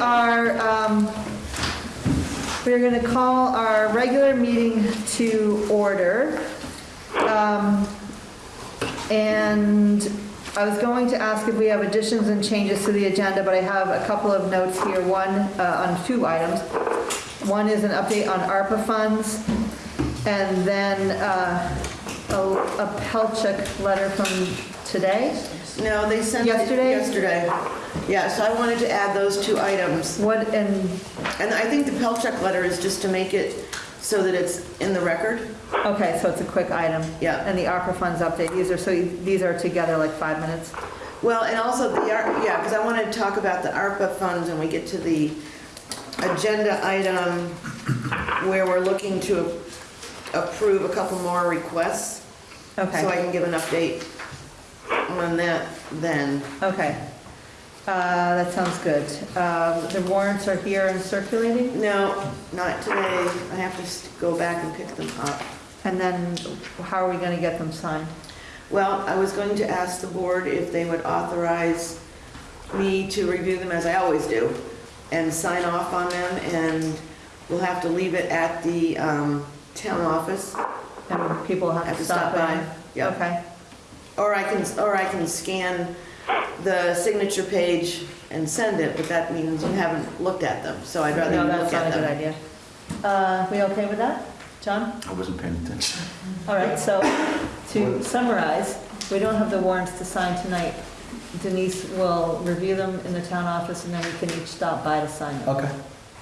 Are, um, we're going to call our regular meeting to order. Um, And I was going to ask if we have additions and changes to the agenda, but I have a couple of notes here, one uh, on two items. One is an update on ARPA funds, and then uh, a a Pelcheck letter from today. No, they sent it Yesterday? yesterday. Yeah, so I wanted to add those two items. What, and And I think the Pelcheck letter is just to make it so that it's in the record. Okay, so it's a quick item. Yeah. And the ARPA funds update, these are, so these are together like five minutes? Well, and also the, Ar- yeah, because I wanted to talk about the ARPA funds when we get to the agenda item where we're looking to approve a couple more requests. Okay. So I can give an update on that then. okay. Uh, That sounds good. Um, The warrants are here and circulating, No, not today. I have to s- go back and pick them up. and then how are we going to get them signed? Well, I was going to ask the board if they would authorize me to review them as I always do and sign off on them and we'll have to leave it at the um, town office. And people have to stop by? Okay, Or I can, or I can scan the signature page and send it, but that means you haven't looked at them, so I'd rather you no, look that's not a at good them. idea. Uh, We okay with that? John? I wasn't paying attention. All right, so to summarize, we don't have the warrants to sign tonight. Denise will review them in the town office, and then we can each stop by to sign them. Okay.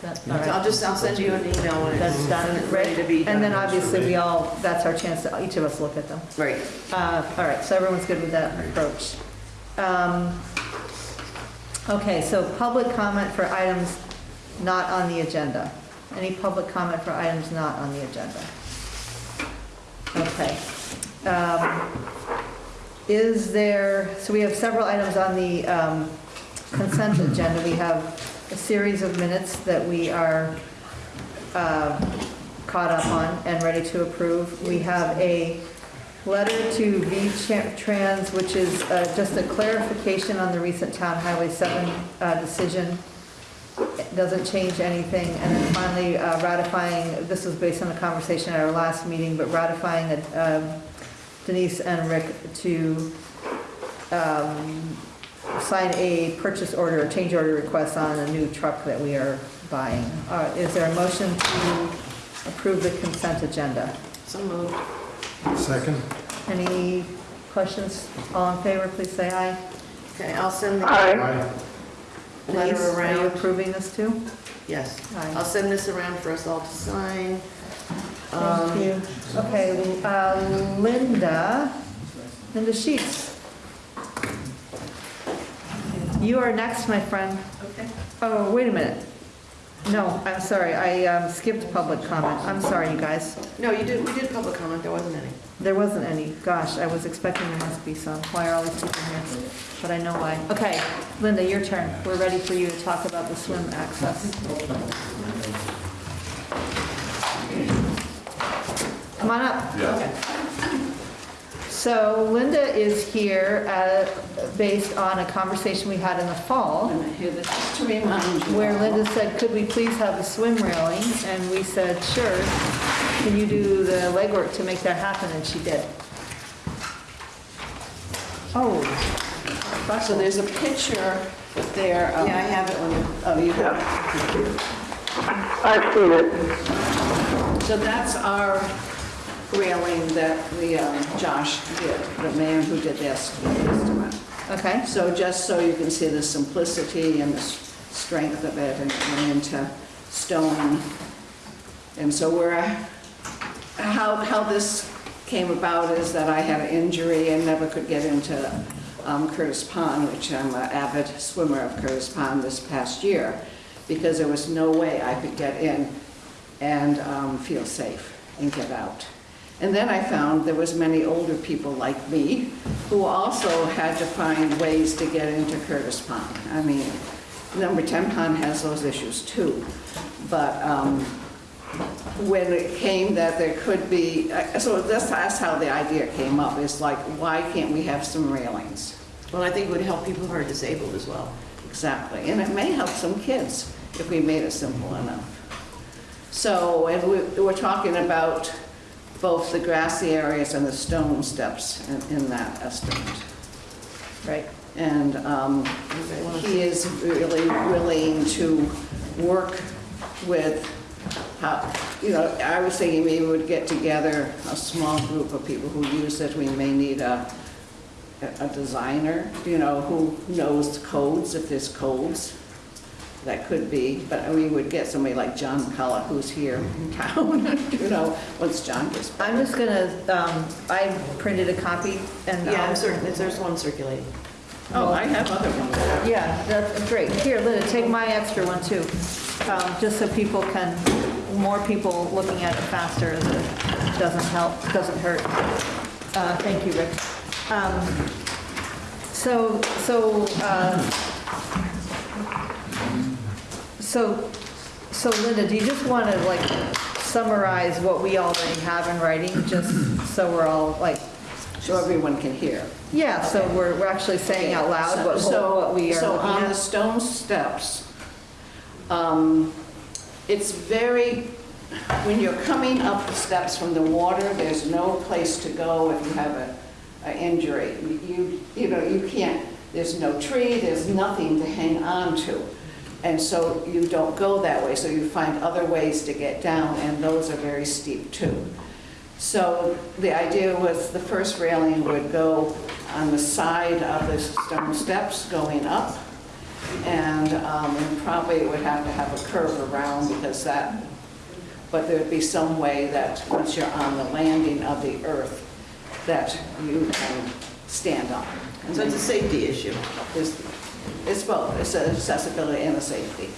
That- So All right, I'll just, I'll send you an email when that's it's done, when it's ready to be done. And then obviously, we all, that's our chance to, each of us look at them. Right. Uh, All right, so everyone's good with that approach. Um, Okay, so public comment for items not on the agenda. Any public comment for items not on the agenda? Okay. Um, Is there, so we have several items on the um, consent agenda. We have a series of minutes that we are uh, caught up on and ready to approve. We have a letter to V-Trans, which is uh, just a clarification on the recent Town Highway 7 uh, decision. It doesn't change anything. And then finally uh, ratifying, this was based on a conversation at our last meeting, but ratifying um, Denise and Rick to um, sign a purchase order, a change order request on a new truck that we are buying. Uh, Is there a motion to approve the consent agenda? So moved. Second? Any questions? All in favor, please say aye. Okay, I'll send the Aye. letter Denise, Are you around. approving this too? Yes. Aye. I'll send this around for us all to sign. Um, Thank you. Okay, uh, Linda, Linda Sheets. You are next, my friend. Okay. Oh, wait a minute. No, I'm sorry, I um, skipped public comment. I'm sorry, you guys. No, you did, we did public comment, there wasn't any. There wasn't any. Gosh, I was expecting there must be some. Why are all these people here? But I know why. Okay, Linda, your turn. We're ready for you to talk about the swim access. Come on up. So Linda is here uh, based on a conversation we had in the fall And I hear this to remind you. where Linda said, could we please have the swim railing? And we said, sure. Can you do the legwork to make that happen? And she did. Oh. So there's a picture there of... Yeah, I have it when you, Oh, you have it. I've seen it. it. So that's our railing that the, um, Josh did, the man who did this. Okay, So just so you can see the simplicity and the s- strength of it and going into stone. And so we're, how, how this came about is that I had an injury and never could get into um, Curtis Pond, which I'm an avid swimmer of Curtis Pond this past year, because there was no way I could get in and um, feel safe and get out. And then I found there was many older people like me who also had to find ways to get into Curtis Pond. I mean, number 10 Pond has those issues too. But um, when it came that there could be, uh, so that's, that's how the idea came up, is like, why can't we have some railings? well, I think it would help people who are disabled as well. exactly. And it may help some kids if we made it simple enough. So, and we- we're talking about both the grassy areas and the stone steps in- in that estimate. Right. And um, he is really willing to work with, how, you know, I was thinking maybe we'd get together a small group of people who use it. We may need a, a designer, you know, who knows the codes, if there's codes. That could be, but we would get somebody like John McCullough, who's here in town, you know, once John gets back. I'm just gonna, um, I printed a copy and. Yeah, I'll- I'm certain, there's one circulating. Oh, I have other ones. Yeah, that's great. Here, Linda, take my extra one too, Um, just so people can, more people looking at it faster, it doesn't help, doesn't hurt. Uh, Thank you, Rick. Um, So, so, uh, so, so Linda, do you just want to like summarize what we already have in writing, just so we're all like, So everyone can hear. yeah, so we're, we're actually saying out loud what, So- what we are So looking on the at? stone steps, um, it's very, when you're coming up the steps from the water, there's no place to go if you have a, a injury. You, you know, you can't, there's no tree, there's nothing to hang on to. And so you don't go that way, so you find other ways to get down, and those are very steep too. So the idea was the first railing would go on the side of the stone steps going up, and um, and probably it would have to have a curve around because that, but there'd be some way that once you're on the landing of the earth, that you can stand on. And So it's a safety issue. It's both, it's accessibility and a safety.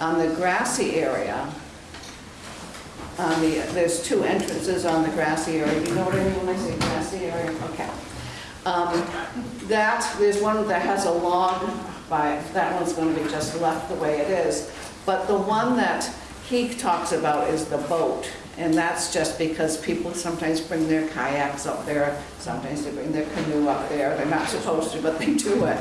On the grassy area, on the, there's two entrances on the grassy area. You know what I mean when I say grassy area? Okay. Um, That, there's one that has a log by, that one's going to be just left the way it is. But the one that he talks about is the boat. And that's just because people sometimes bring their kayaks up there, sometimes they bring their canoe up there. They're not supposed to, but they do it.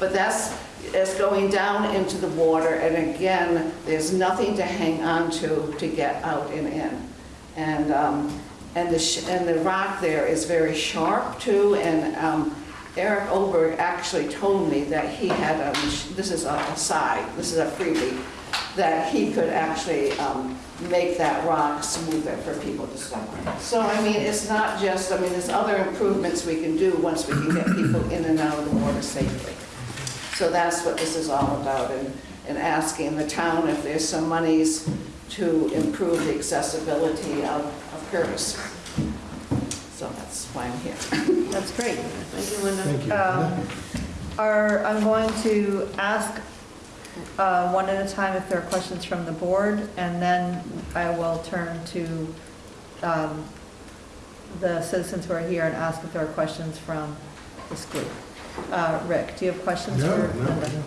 But that's, it's going down into the water, and again, there's nothing to hang on to to get out and in. And, um, and the, and the rock there is very sharp too, and um, Eric Oberg actually told me that he had a, this is a aside, this is a freebie, that he could actually um, make that rock smoother for people to step on. So, I mean, it's not just, I mean, there's other improvements we can do once we can get people in and out of the water safely. So that's what this is all about, and, and asking the town if there's some monies to improve the accessibility of, of Curtis. So that's why I'm here. That's great. Thank you, Linda. Thank you. Um, Are, I'm going to ask uh, one at a time if there are questions from the board, and then I will turn to um, the citizens who are here and ask if there are questions from this group. Uh, Rick, do you have questions No, for no, Linda? no.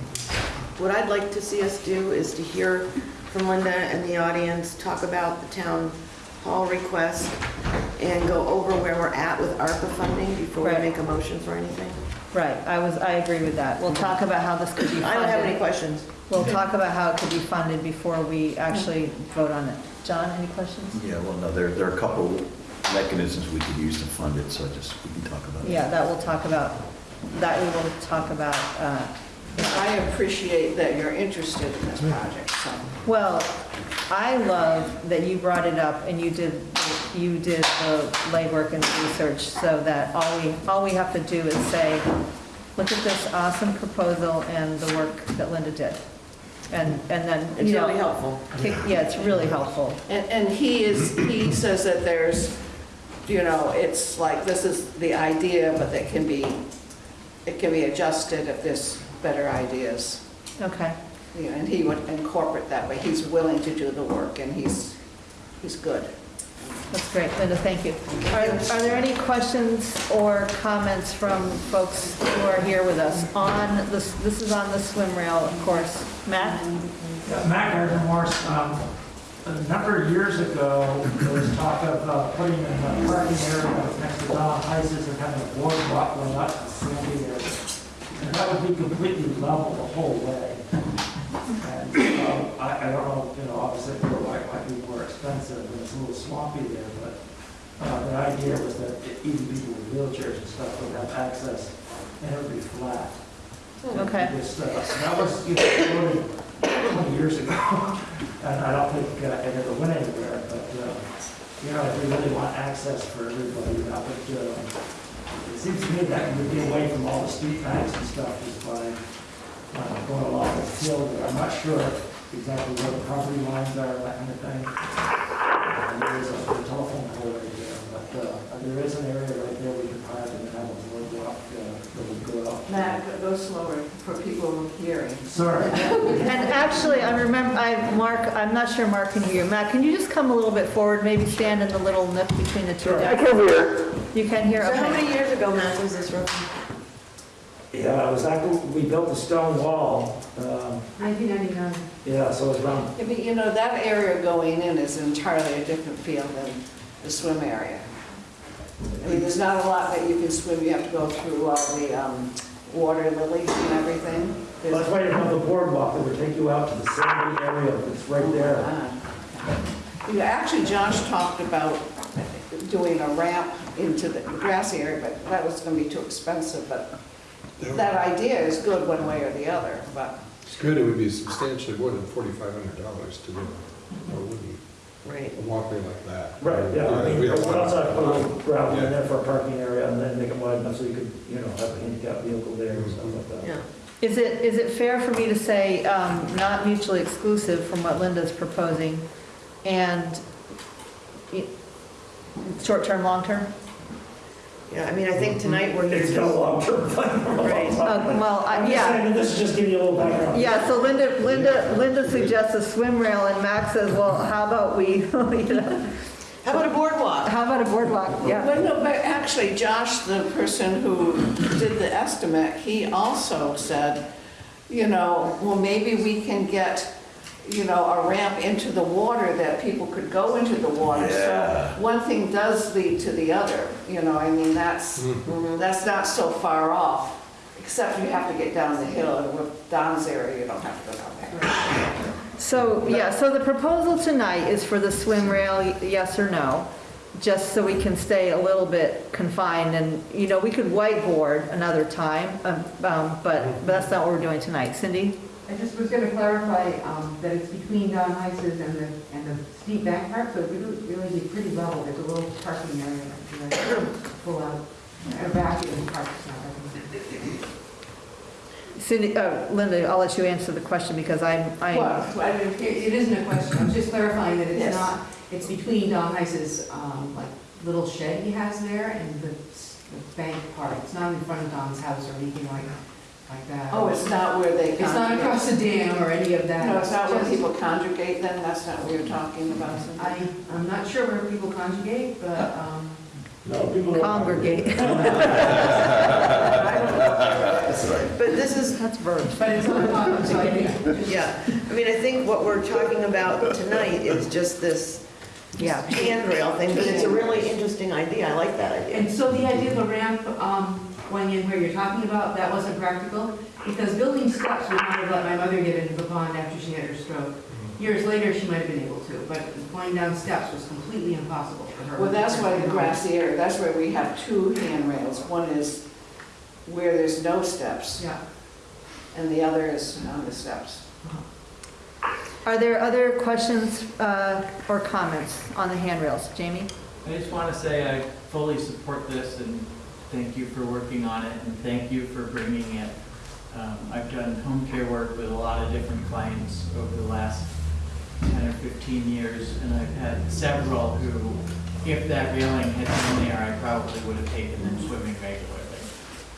What I'd like to see us do is to hear from Linda and the audience, talk about the town hall request, and go over where we're at with ARPA funding before we make a motion for anything. Right, I was, I agree with that. We'll talk about how this could be funded. I don't have any questions. We'll talk about how it could be funded before we actually vote on it. John, any questions? Yeah, well, no, there, there are a couple mechanisms we could use to fund it, so just, we can talk about it. Yeah, that we'll talk about, that we will talk about uh, I appreciate that you're interested in this project, so. Well, I love that you brought it up and you did, you did the legwork and the research so that all we, all we have to do is say, look at this awesome proposal and the work that Linda did. And, and then, It's you really helpful. kick- yeah, it's really helpful. And, and he is, he says that there's, you know, it's like, this is the idea, but that can be, it can be adjusted if there's better ideas. Okay. You know, and he would incorporate that, but he's willing to do the work, and he's, he's good. That's great, Linda, thank you. Are, are there any questions or comments from folks who are here with us on this, this is on the swim rail, of course. Matt? Yeah, Matt Gardner Morse, um, a number of years ago, there was talk of uh, putting in a parking area next to Don Heises and having a boardwalk going up to Sandy area. And that would be completely level the whole way. And, um, I, I don't know, you know, obviously, it might, might be more expensive, and it's a little swampy there, but, uh, the idea was that even people with wheelchairs and stuff would have access, and it would be flat. Okay. Just, uh, That was, you know, years ago, and I don't think uh, it ever went anywhere, but, uh, you know, if we really want access for everybody, that would, uh, it seems to me that we would be away from all the street lights and stuff, just by uh, going along the field there. I'm not sure exactly where the property lines are, that kind of thing. Uh, There is a telephone pole right there, but uh, there is an area right there we could park and have a boardwalk uh, that would go out. Matt, go slower for people hearing. Sorry. And actually, I remember, I, Mark, I'm not sure Mark can hear you. Matt, can you just come a little bit forward, maybe stand in the little nook between the two Sure. desks? can hear. You can hear, So how many years ago, Matt, was this roughly? Yeah, it was after we built the stone wall. um, 1999. Yeah, so it was around, Yeah, But you know, that area going in is entirely a different feel than the swim area. I mean, there's not a lot that you can swim, you have to go through all the um, water lilies and everything. well, that's why you have the boardwalk that would take you out to the sandy area that's right there. Ah. Yeah, actually, Josh talked about doing a ramp into the grassy area, but that was gonna be too expensive, but that idea is good one way or the other, but, It's good, it would be substantially more than forty-five hundred dollars to do, or wouldn't, Right. a walkway like that. Right, yeah, I mean, We we don't want- also put a little gravel in Yeah. there for a parking area and then make it wide enough so you could, you know, have a handicap vehicle there and stuff like that. Yeah. Is it, is it fair for me to say, um, not mutually exclusive from what Linda's proposing, and y- short-term, long-term? Yeah, I mean, I think tonight we're here It's got a long-term plan. Right. Uh, Well, I- I'm just yeah, saying, this is just giving you a little background. yeah, so Linda, Linda, Linda suggests a swim rail, and Max says, well, how about we, you know, how about a boardwalk? how about a boardwalk? Yeah. well, no, but actually, Josh, the person who did the estimate, he also said, you know, well, maybe we can get, you know, a ramp into the water that people could go into the water. Yeah. So one thing does lead to the other, you know, I mean, that's, that's not so far off. Except you have to get down the hill, and with Don's area, you don't have to go down there. So, yeah, so the proposal tonight is for the swim rail, yes or no? Just so we can stay a little bit confined, and, you know, we could whiteboard another time, um, um, but, but that's not what we're doing tonight. Cindy? I just was going to clarify um, that it's between Don Heises and the, and the steep bank part, so it would really be pretty level. There's a little parking area that you can pull out, a vacuum park. Cindy, uh, Linda, I'll let you answer the question because I'm, I'm, Well, I mean, It it isn't a question, I'm just clarifying that Yes. it's not, it's between Don Heises, um, like, little shed he has there and the the bank part. It's not in front of Don's house or anything like, like that. Oh, it's not where they It's not congregate? across the dam or any of that. No, it's not where just- people congregate then, that's not what you're talking about? I, I'm not sure where people conjugate, but, um, No, people don't. congregate. That's right. But this is, That's verbs. but it's on top, so I think, yeah, I mean, I think what we're talking about tonight is just this Yeah. handrail thing, but it's a really interesting idea, I like that idea. and so the idea of the ramp, um, going in where you're talking about, that wasn't practical, because building steps would not have let my mother get into the pond after she had her stroke. Years later, she might have been able to, but going down steps was completely impossible for her. Well, that's why the grassy area, that's where we have two handrails. One is where there's no steps, Yeah. and the other is on the steps. Are there other questions uh, or comments on the handrails? Jamie? I just want to say I fully support this and thank you for working on it and thank you for bringing it. Um, I've done home care work with a lot of different clients over the last 10 or 15 years and I've had several who, if that railing had been there, I probably would have taken them swimming regularly.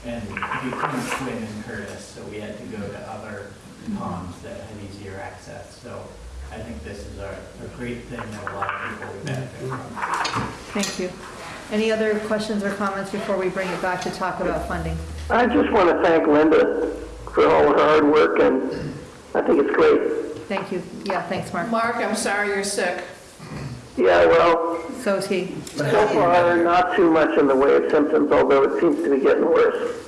And we couldn't swim in Curtis, so we had to go to other ponds that had easier access. So I think this is a, a great thing that a lot of people would benefit from. Thank you. Any other questions or comments before we bring it back to talk about funding? I just want to thank Linda for all her hard work, and I think it's great. Thank you. Yeah, thanks, Mark. Mark, I'm sorry you're sick. Yeah, well, So is he. so far, not too much in the way of symptoms, although it seems to be getting worse.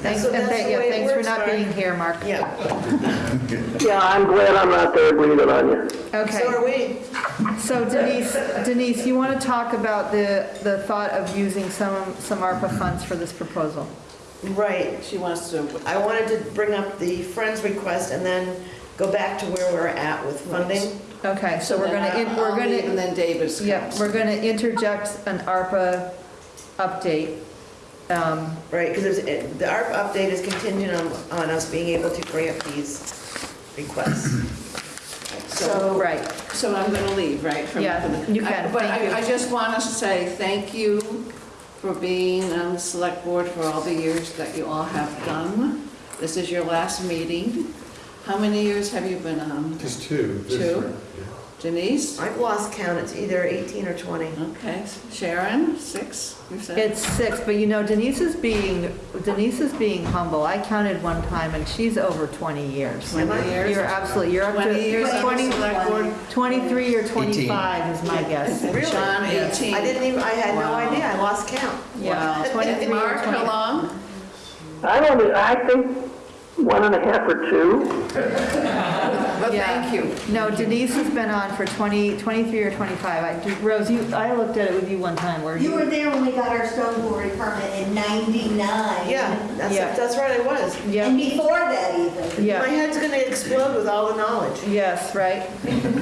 Thanks, So and that's thank- the yeah, way it thanks for works, not Mark. being here, Mark. Yeah, Yeah, I'm glad I'm not there breathing on you. Okay. So are Okay, we. So Denise, Denise, you want to talk about the, the thought of using some, some ARPA funds for this proposal? Right. She wants to, I wanted to bring up the Friends request and then go back to where we're at with funding. Okay, so we're gonna, in- we're I'll gonna, And then David's yep, comes. we're gonna interject an ARPA update. Um, Right, because the ARP update is contingent on, on us being able to grant these requests. So, Right, so I'm gonna leave, right? from- Yeah, you can. I- But Thank you. I, I just want to say thank you for being on the select board for all the years that you all have done. This is your last meeting. How many years have you been on? Just two. this Two? year, Denise? I've lost count, it's either 18 or 20. Okay, Sharon, six, you said? it's six, but you know Denise is being, Denise is being humble. I counted one time and she's over 20 years. Twenty years? You're absolutely, you're up to. 20 years on the 20 select board? 23 or 25 is my guess. Really? Sean, Yes. 18. I didn't even, I had no Wow. idea, I lost count. Yeah, Wow. 23 or Mark, 20. how long? I only, I think one and a half or two. Well, Yeah. thank you. No, Denise has been on for 20, 23 or 25. I- Rose, you, I looked at it with you one time, where You were there when we got our stone quarry permit in 99. Yeah, that's, Yeah. that's right, I was. Yeah. And before that even. yeah. My head's gonna explode with all the knowledge. Yes, right.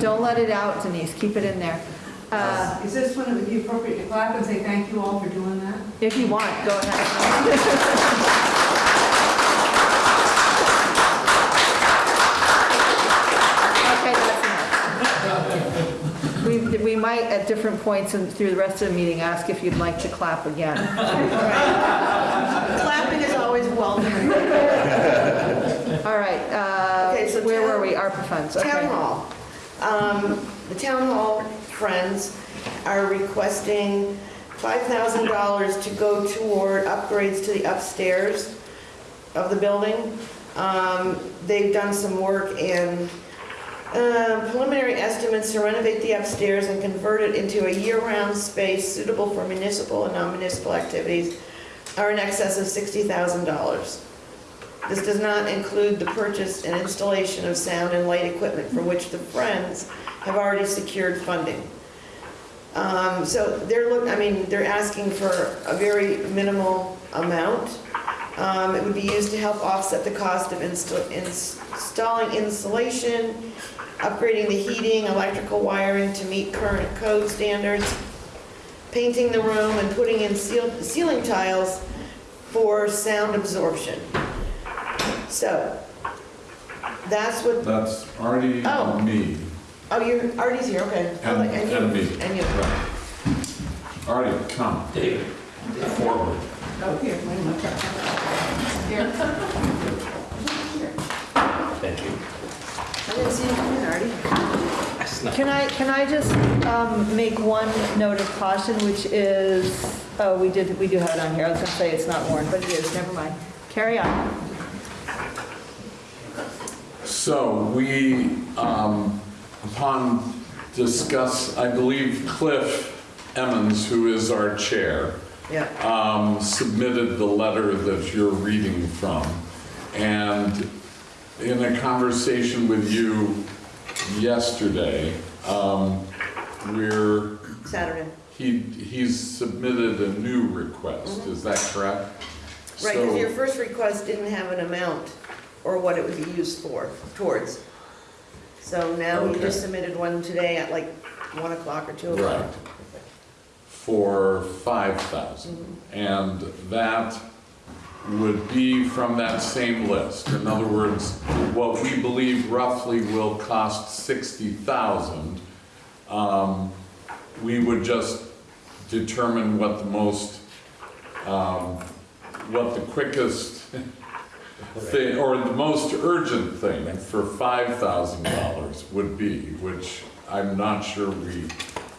Don't let it out, Denise, keep it in there. Uh, Is this when it would be appropriate to clap and say thank you all for doing that? If you want, go ahead. We, might, at different points and through the rest of the meeting, ask if you'd like to clap again. Clapping is always welcome. All right, uh, Okay, so where town- were we? ARPA funds, okay. Town hall. Um, The town hall friends are requesting $5,000 to go toward upgrades to the upstairs of the building. Um, They've done some work and uh, preliminary estimates to renovate the upstairs and convert it into a year-round space suitable for municipal and non-municipal activities are in excess of $60,000. This does not include the purchase and installation of sound and light equipment for which the Friends have already secured funding. Um, So they're look, I mean, they're asking for a very minimal amount. Um, It would be used to help offset the cost of insta- installing insulation, upgrading the heating, electrical wiring to meet current code standards, painting the room, and putting in seal- ceiling tiles for sound absorption. So, that's what, That's Artie Oh. and me. oh, you're, Artie's here, okay. Oh, And, you- and me. And you. Right. Artie, come. David, forward. Oh, here, wait a minute. Here. I didn't see you coming, Artie. Can I, can I just um, make one note of caution, which is, oh, we did, we do have it on here. I was gonna say it's not warned, but it is, never mind. Carry on. So we, um, upon discuss, I believe Cliff Emmons, who is our chair, Yeah. um, submitted the letter that you're reading from. And in a conversation with you yesterday, um, we're, Saturday. he, he's submitted a new request, is that correct? Right, because So- your first request didn't have an amount or what it would be used for, towards. So now he Okay. just submitted one today at like 1 o'clock or 2 o'clock. Right. For five thousand. And that would be from that same list. In other words, what we believe roughly will cost sixty thousand, um, we would just determine what the most, um, what the quickest thing, or the most urgent thing for five thousand dollars would be, which I'm not sure we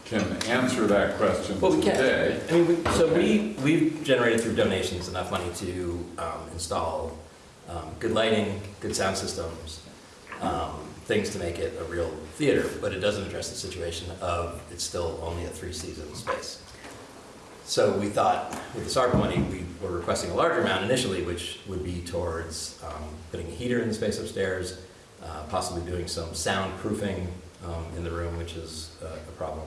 can answer that question Well, we can. today. I mean, we- so we, we've generated through donations enough money to um, install um, good lighting, good sound systems, um, things to make it a real theater, but it doesn't address the situation of it's still only a three-season space. So we thought with this ARPA money, we were requesting a larger amount initially, which would be towards um, putting a heater in the space upstairs, uh, possibly doing some soundproofing um, in the room, which is uh, a problem,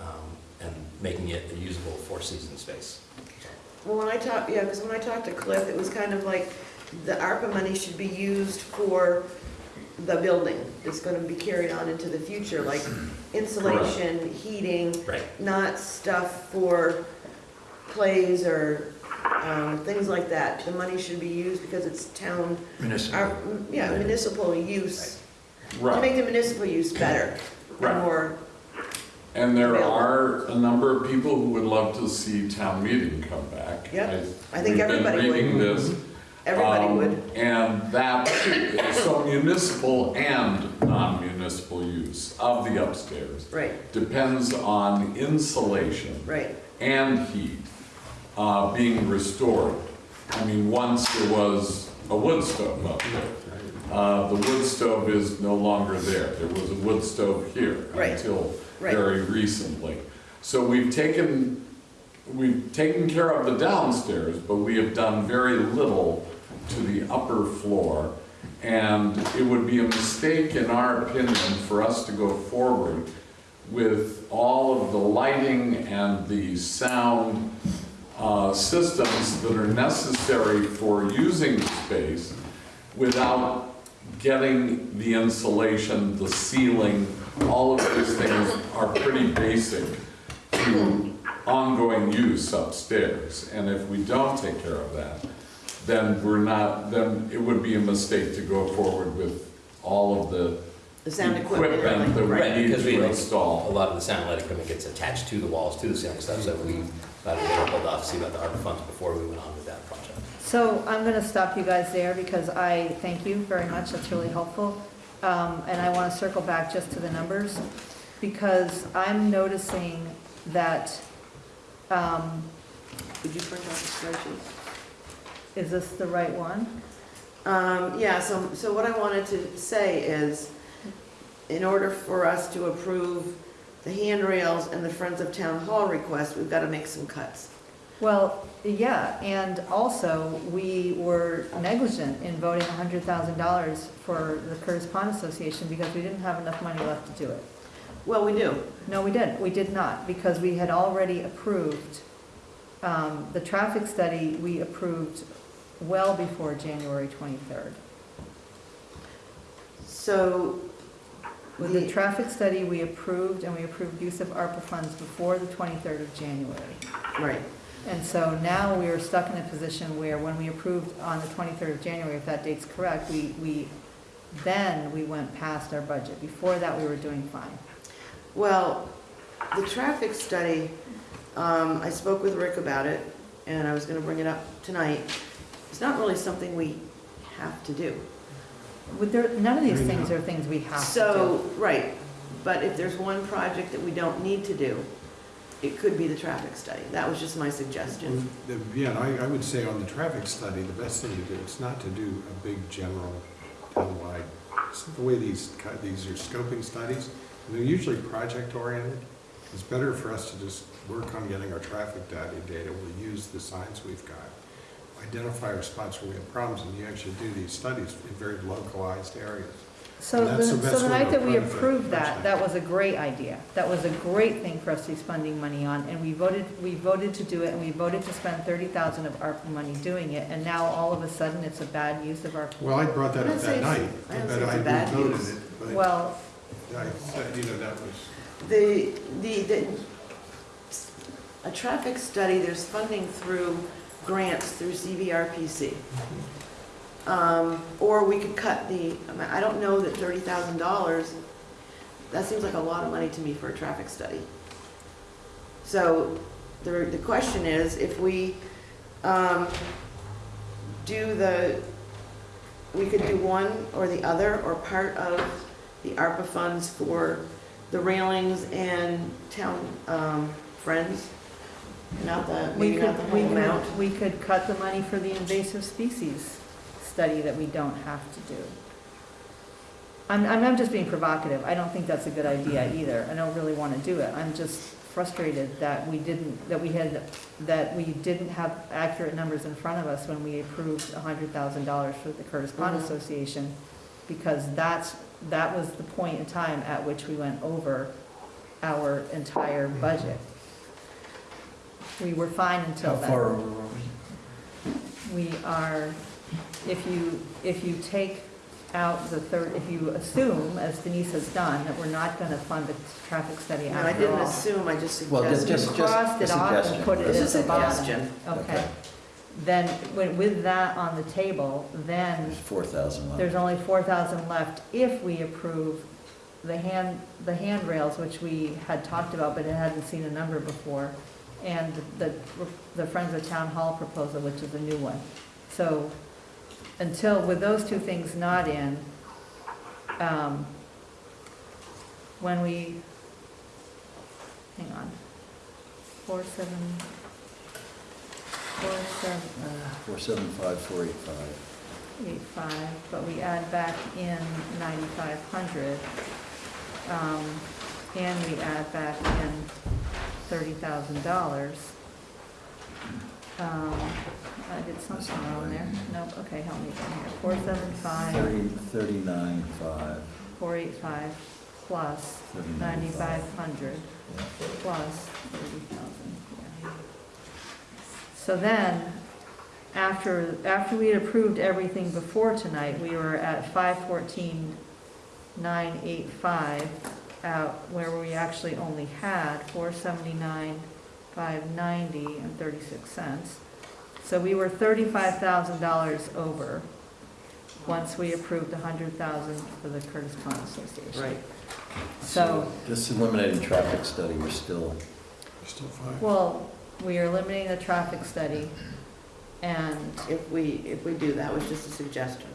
um, and making it a usable four-season space. Well, when I talked, yeah, because when I talked to Cliff, it was kind of like the ARPA money should be used for the building that's gonna be carried on into the future, like insulation, heating, Right. not stuff for plays or, um, things like that. The money should be used because it's town, Municipal. our, yeah, municipal use, to make the municipal use better, Right. and more, And there are a number of people who would love to see town meeting come back. Yep. I think we've been everybody would. reading this. everybody Um, would. And that, so municipal and non-municipal use of the upstairs Right, depends on insulation right. and heat uh, being restored. I mean, once there was a wood stove up there. Uh, The wood stove is no longer there. There was a wood stove here Right. until Right. very recently. So we've taken, we've taken care of the downstairs, but we have done very little to the upper floor. And it would be a mistake, in our opinion, for us to go forward with all of the lighting and the sound uh, systems that are necessary for using the space without getting the insulation, the ceiling, all of these things are pretty basic to ongoing use upstairs. And if we don't take care of that, then we're not, then it would be a mistake to go forward with all of the The sound equipment. equipment that Right, we need because we, to install. a lot of the sound light equipment gets attached to the walls, to the ceiling stuff, so we thought we'd hold off, see about the ARPA funds before we went on with that project. So I'm going to stop you guys there because I thank you very much, that's really helpful. Um, And I want to circle back just to the numbers because I'm noticing that, um, Did you print out the spreadsheet? is this the right one? Um, yeah, so, so what I wanted to say is, in order for us to approve the handrails and the Friends of Town Hall request, we've gotta make some cuts. Well, yeah, and also, we were negligent in voting $100,000 for the Curtis Pond Association because we didn't have enough money left to do it. Well, we do. No, we didn't. We did not, because we had already approved, um, the traffic study, we approved well before January 23rd. So, With the the, traffic study, we approved, and we approved use of ARPA funds before the 23rd of January. right, And so now we are stuck in a position where when we approved on the 23rd of January, if that date's correct, we, we, then we went past our budget. Before that, we were doing fine. well, the traffic study, um, I spoke with Rick about it, and I was gonna bring it up tonight. It's not really something we have to do. With there, none of these things are things we have to do. So, right, but if there's one project that we don't need to do, it could be the traffic study. That was just my suggestion. Mm-hmm. The- Yeah, I, I would say on the traffic study, the best thing to do is not to do a big general townwide. it's The way these, these are scoping studies, and they're usually project oriented. It's better for us to just work on getting our traffic data, data, we'll use the science we've got. Identify our spots where we have problems, and you actually do these studies in very localized areas. So the, the so the night that we approved that, actually. that was a great idea. That was a great thing for us to be spending money on, and we voted, we voted to do it, and we voted to spend thirty thousand of ARPA money doing it, and now all of a sudden, it's a bad use of our, Well, I brought that up that night, I didn't but say it's a I bad voted use. it, but well, I said, you know, that was. The, the, the, a traffic study, there's funding through grants through CVRPC. Um, or we could cut the, I don't know that thirty thousand dollars, that seems like a lot of money to me for a traffic study. So, the, the question is, if we, um, do the, we could do one or the other, or part of the ARPA funds for the railings and town, um, friends, not the, we maybe not the could, we whole amount. could, we could cut the money for the invasive species study that we don't have to do. I'm, I'm just being provocative. I don't think that's a good idea either. I don't really want to do it. I'm just frustrated that we didn't, that we had, that we didn't have accurate numbers in front of us when we approved hundred thousand dollars for the Curtis Pond Mhm. Association, because that's, that was the point in time at which we went over our entire budget. We were fine until How then. far over? We are, if you, if you take out the third, if you assume, as Denise has done, that we're not gonna fund the traffic study No, I after didn't all. assume, I just Well, just- suggested. You just- crossed it a off and suggestion. put it This at is the bottom. suggestion. Okay. Then, with with that on the table, then There's 4,000 left. there's only four thousand left if we approve the hand, the handrails, which we had talked about, but it hadn't seen a number before, and the, the Friends of Town Hall proposal, which is a new one. So, until, with those two things not in, um, when we, hang on, four, seven, four, seven, uh, 475, 485. eight five, but we add back in ninety-five hundred. Um, and we add back in thirty thousand dollars. Um, I did something wrong there. Nope, okay, help me again here. Four seven five, 30, 39, 5. four eight five, plus 39, ninety-five hundred, plus thirty thousand. So then, after, after we had approved everything before tonight, we were at five fourteen, nine eight five, out, where we actually only had four seventy-nine, five ninety and thirty-six cents. So we were thirty-five thousand dollars over, once we approved a hundred thousand for the Curtis Pond Association. Right. So, Just eliminating traffic study, we're still, Still five. well, we are eliminating the traffic study, and If we, if we do, that was just a suggestion.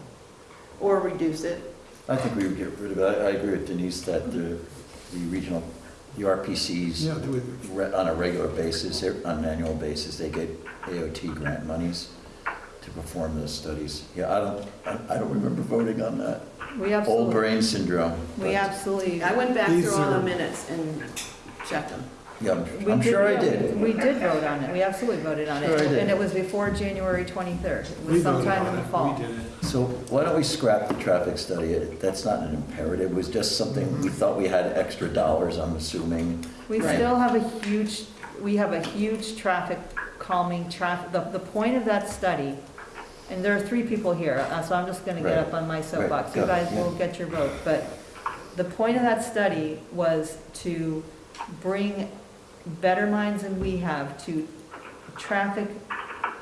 Or reduce it. I think we would get rid of it. I I agree with Denise that the, the regional, the RPCs, Yeah, do it. re- on a regular basis, on an annual basis, they get AOT grant monies to perform those studies. Yeah, I don't, I- I don't remember voting on that. we Old absolutely, brain syndrome. we absolutely. I went back These through all the are- minutes and checked them. Yeah, I'm- we I'm sure I did. We did vote on it, we absolutely voted on it. Sure I did. And it was before January 23rd, it We was voted sometime in on the it. fall. We did it. So why don't we scrap the traffic study? It- That's not an imperative, it was just something, we mm-hmm. thought we had extra dollars, I'm assuming. We Right. still have a huge, we have a huge traffic calming traffic, the, the point of that study, and there are three people here, uh, so I'm just gonna get Right. up on my soapbox. You go, guys yeah. will get your vote, but the point of that study was to bring better minds than we have to traffic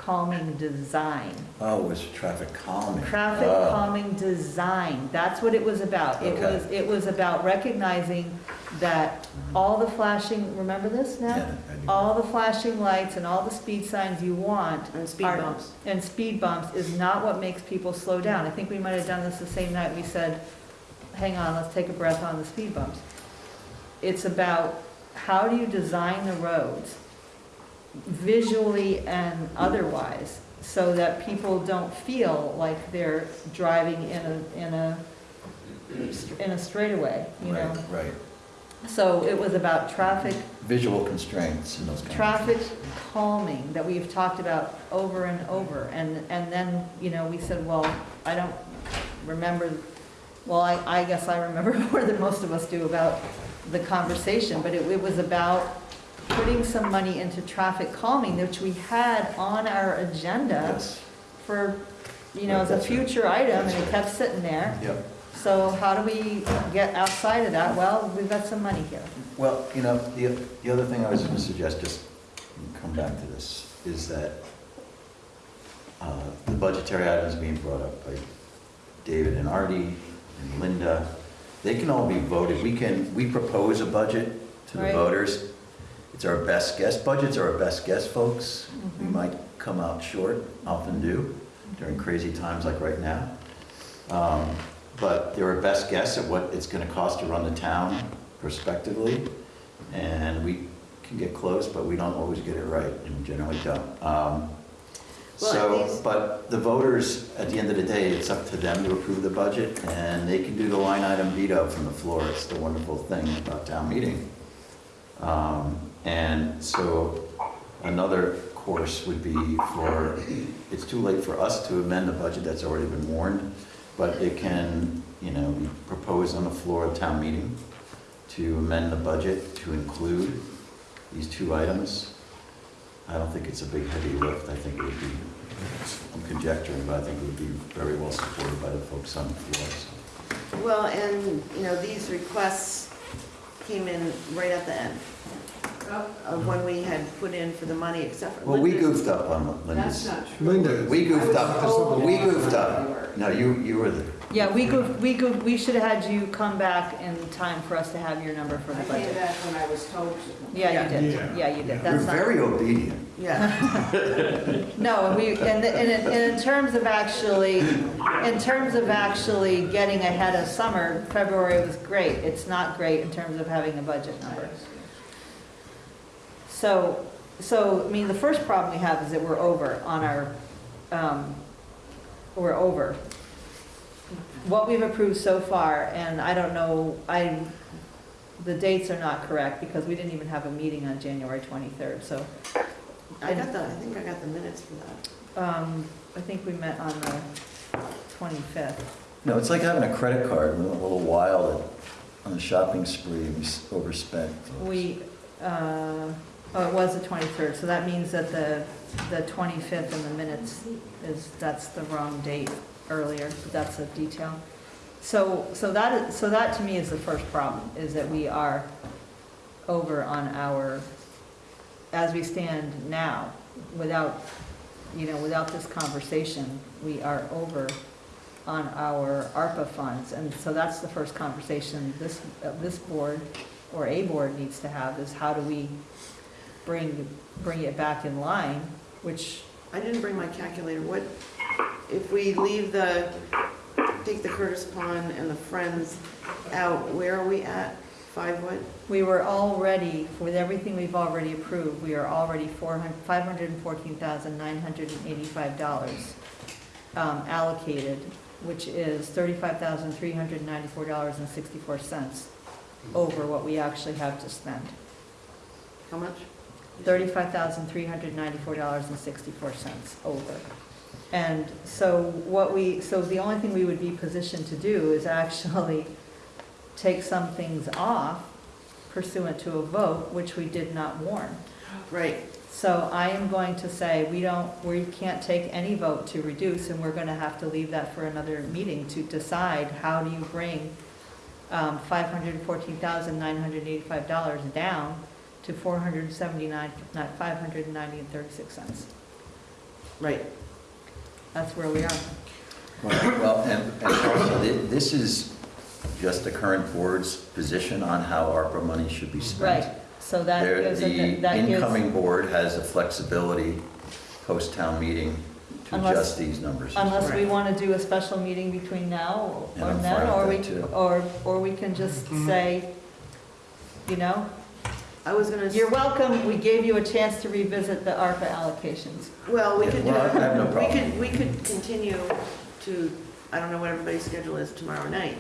calming design. Oh, it was traffic calming. Traffic Oh. calming design, that's what it was about. It Okay. was, it was about recognizing that all the flashing, remember this now? Yeah, I do. All the flashing lights and all the speed signs you want. And speed are- bumps. And speed bumps is not what makes people slow down. I think we might have done this the same night we said, hang on, let's take a breath on the speed bumps. It's about how do you design the roads visually and otherwise so that people don't feel like they're driving in a, in a, in a straightaway, you know? Right, right. So it was about traffic Visual constraints and those kind of. traffic calming that we've talked about over and over. And, and then, you know, we said, well, I don't remember, well, I, I guess I remember more than most of us do about the conversation, but it, it was about putting some money into traffic calming, which we had on our agenda Yes. for, you know, as a Right, that's right. future item, and it kept sitting there. Yep. So how do we get outside of that? Well, we've got some money here. Well, you know, the, the other thing I was going to suggest, just come back to this, is that uh, the budgetary items being brought up by David and Artie and Linda, they can all be voted. We can, we propose a budget to the Right. voters. It's our best guess. Budgets are our best guess, folks. We Mhm. might come out short, often do, during crazy times like right now. Um, But they're our best guess at what it's gonna cost to run the town prospectively. And we can get close, but we don't always get it right, and we generally don't. Um, Well, So, but the voters, at the end of the day, it's up to them to approve the budget, and they can do the line item veto from the floor. It's the wonderful thing about town meeting. Um, And so another course would be for, it's too late for us to amend the budget that's already been warned, but it can, you know, be proposed on the floor of town meeting to amend the budget to include these two items. I don't think it's a big heavy lift. I think it would be, I'm conjecturing, but I think it would be very well supported by the folks on the floor. so. Well, and, you know, these requests came in right at the end of when we had put in for the money, except for Well, we Linda's. goofed up on That's Linda's. not true. Linda, We goofed up, told we that goofed up. No, you, you were there. Yeah, we go, we go, we should have had you come back in time for us to have your number for I the came budget. back when I was told to. Yeah, you did, yeah, you did, you're that's not. very obedient. Yeah, No, and we, and, and in- and in terms of actually, in terms of actually getting ahead of summer, February was great. It's not great in terms of having a budget number. So, so, I mean, the first problem we have is that we're over on our, um, we're over. What we've approved so far, and I don't know, I, the dates are not correct because we didn't even have a meeting on January 23rd, so I got the, I think I got the minutes for that. um, I think we met on the 25th. No, it's like having a credit card, we went a little wild on a shopping spree, we overspent. We, uh, oh, it was the 23rd, so that means that the, the 25th in the minutes is, that's the wrong date earlier, but that's a detail. So, so that is, so that to me is the first problem, is that we are over on our, as we stand now, without, you know, without this conversation, we are over on our ARPA funds. And so that's the first conversation this, uh, this board or a board needs to have, is how do we bring, bring it back in line, which, I didn't bring my calculator. What, if we leave the, take the Curtis Pond and the Friends out, where are we at? Five what? we were already, with everything we've already approved, we are already four hun- $514,985 um, allocated, which is $35,394.64 over what we actually have to spend. How much? $35,394.64 over. And so what we, so the only thing we would be positioned to do is actually take some things off pursuant to a vote, which we did not warn. Right. So I am going to say, we don't, we can't take any vote to reduce, and we're gonna have to leave that for another meeting to decide how do you bring um, $514,985 down to 479, not 590 and 36 cents. Right. That's where we are. Well, and, and also, thi- this is just the current board's position on how ARPA money should be spent. Right, so that There- gives, The a- that gives, incoming board has the flexibility post-town meeting to Unless- adjust these numbers. unless we want to do a special meeting between now And or I'm then, fine or we, too. or, or we can just mm-hmm. say, you know, I was gonna. you're welcome, we gave you a chance to revisit the ARPA allocations. Well, we Yeah, could do, well, I have no we problem. could, we could continue to, I don't know what everybody's schedule is tomorrow night.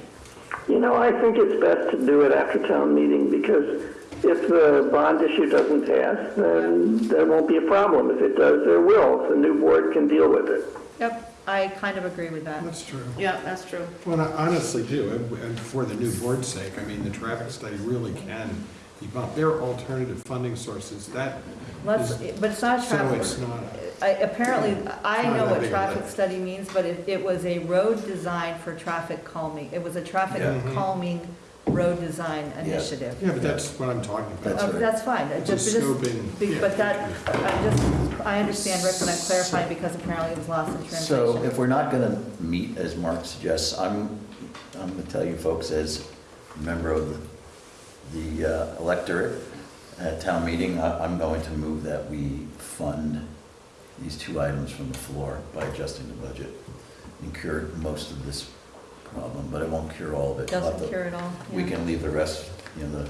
You know, I think it's best to do it after town meeting because if the bond issue doesn't pass, then there won't be a problem. If it does, there will. The new board can deal with it. Yep, I kind of agree with that. That's true. Yeah, that's true. Well, I honestly do, and- and for the new board's sake, I mean, the traffic study really can be bumped. There are alternative funding sources that, Let's, but it's not a so traffic, it's not, I, apparently, I know what traffic study means, but it, it was a road design for traffic calming. It was a traffic Yeah. Mhm. calming road design initiative. yeah, but that's what I'm talking That's about. Oh, right. That's fine, It It's a just, just- scoping. be- yeah. but that, I just, I understand, Rick, and I'm clarifying because apparently it was lost in So if we're not gonna meet as Mark suggests, I'm, I'm gonna tell you folks as a member of the, the uh, electorate at town meeting, I, I'm going to move that we fund these two items from the floor by adjusting the budget and cure most of this problem, but it won't cure all of it. We'll have Doesn't to- cure it all. We yeah. can leave the rest, you know, the,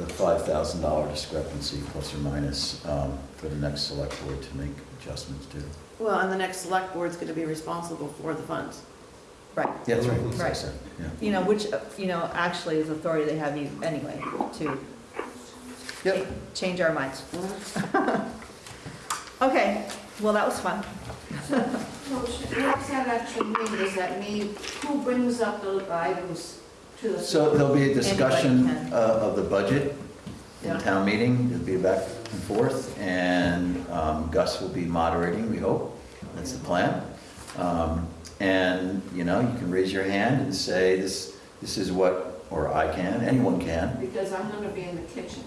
the five thousand dollar discrepancy plus or minus, um, for the next select board to make adjustments to. Well, and the next select board's gonna be responsible for the funds. Right, Yeah, that's right. Right. That's it, Yeah. you know, which, uh, you know, actually is authority they have you anyway to Yep. change our minds. Okay, well, that was fun. What's that actually mean? Does that mean, who brings up the items to the? So there'll be a discussion Anybody can. uh, of the budget in Yeah. town meeting, it'll be back and forth, and um, Gus will be moderating, we hope, that's the plan. Um, And, you know, you can raise your hand and say, this, this is what, or I can, anyone can, Because I'm gonna be in the kitchen.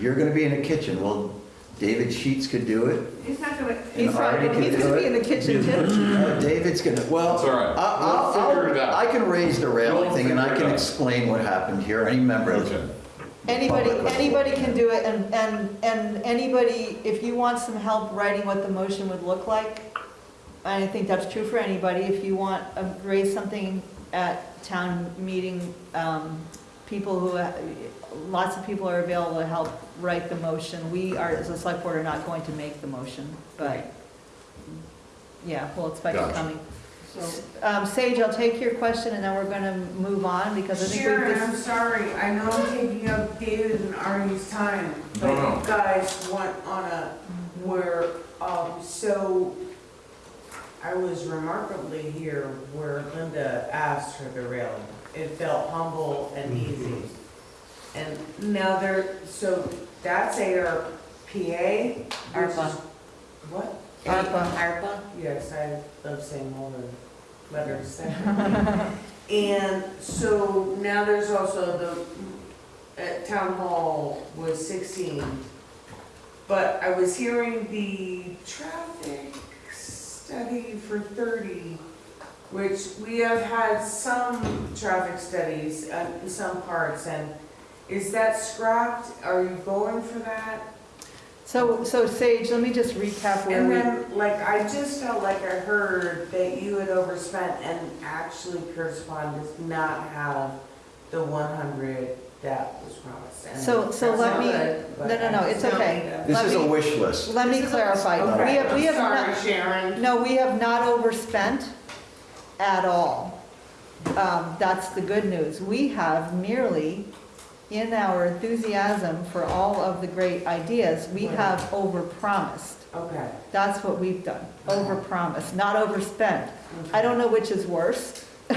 you're gonna be in the kitchen, well, David Sheets could do it. He's not gonna, He's And probably, Artie he's gonna do be in the kitchen too. Uh, David's gonna, well. That's all right. I- I'll- We'll figure it out. I can raise the railing We'll thing and I figure it can out. explain what happened here, any member of the Okay. Anybody, anybody can do it, and, and, and anybody, if you want some help writing what the motion would look like, I think that's true for anybody, if you want, to raise something at town meeting, um, people who, uh, lots of people are available to help write the motion. We are, as a select board, are not going to make the motion, but, yeah, we'll expect it Gotcha. coming. so, Um, Sage, I'll take your question, and then we're gonna move on, because I think we Sharon, this I'm sorry, I know I'm taking up David and Arnie's time, but No, no. you guys went on a, where, um, so I was remarkably here where Linda asked for the railing. It felt humble and mm-hmm. easy. And now there, so that's ARPA? which is- ARPA. What? ARPA. ARPA? Yes, I love saying all the letters there. And so now there's also the, at town hall was sixteen. But I was hearing the traffic study for thirty, which we have had some traffic studies uh, in some parts. And is that scrapped? Are you going for that? So, so Sage, let me just recap where And we, then, like, I just felt like I heard that you had overspent and actually Curtis Pond does not have the one hundred that was So- so that's let not me- good, but no, no, no, I it's just okay. felt This Let is a me- wish list. let me This is a- clarify. that- We have, we have Sorry, not, Sharon. no, we have not overspent at all. Um, that's the good news. We have merely, in our enthusiasm for all of the great ideas, we have overpromised. Okay. That's what we've done, overpromised, not overspent. I don't know which is worse. No,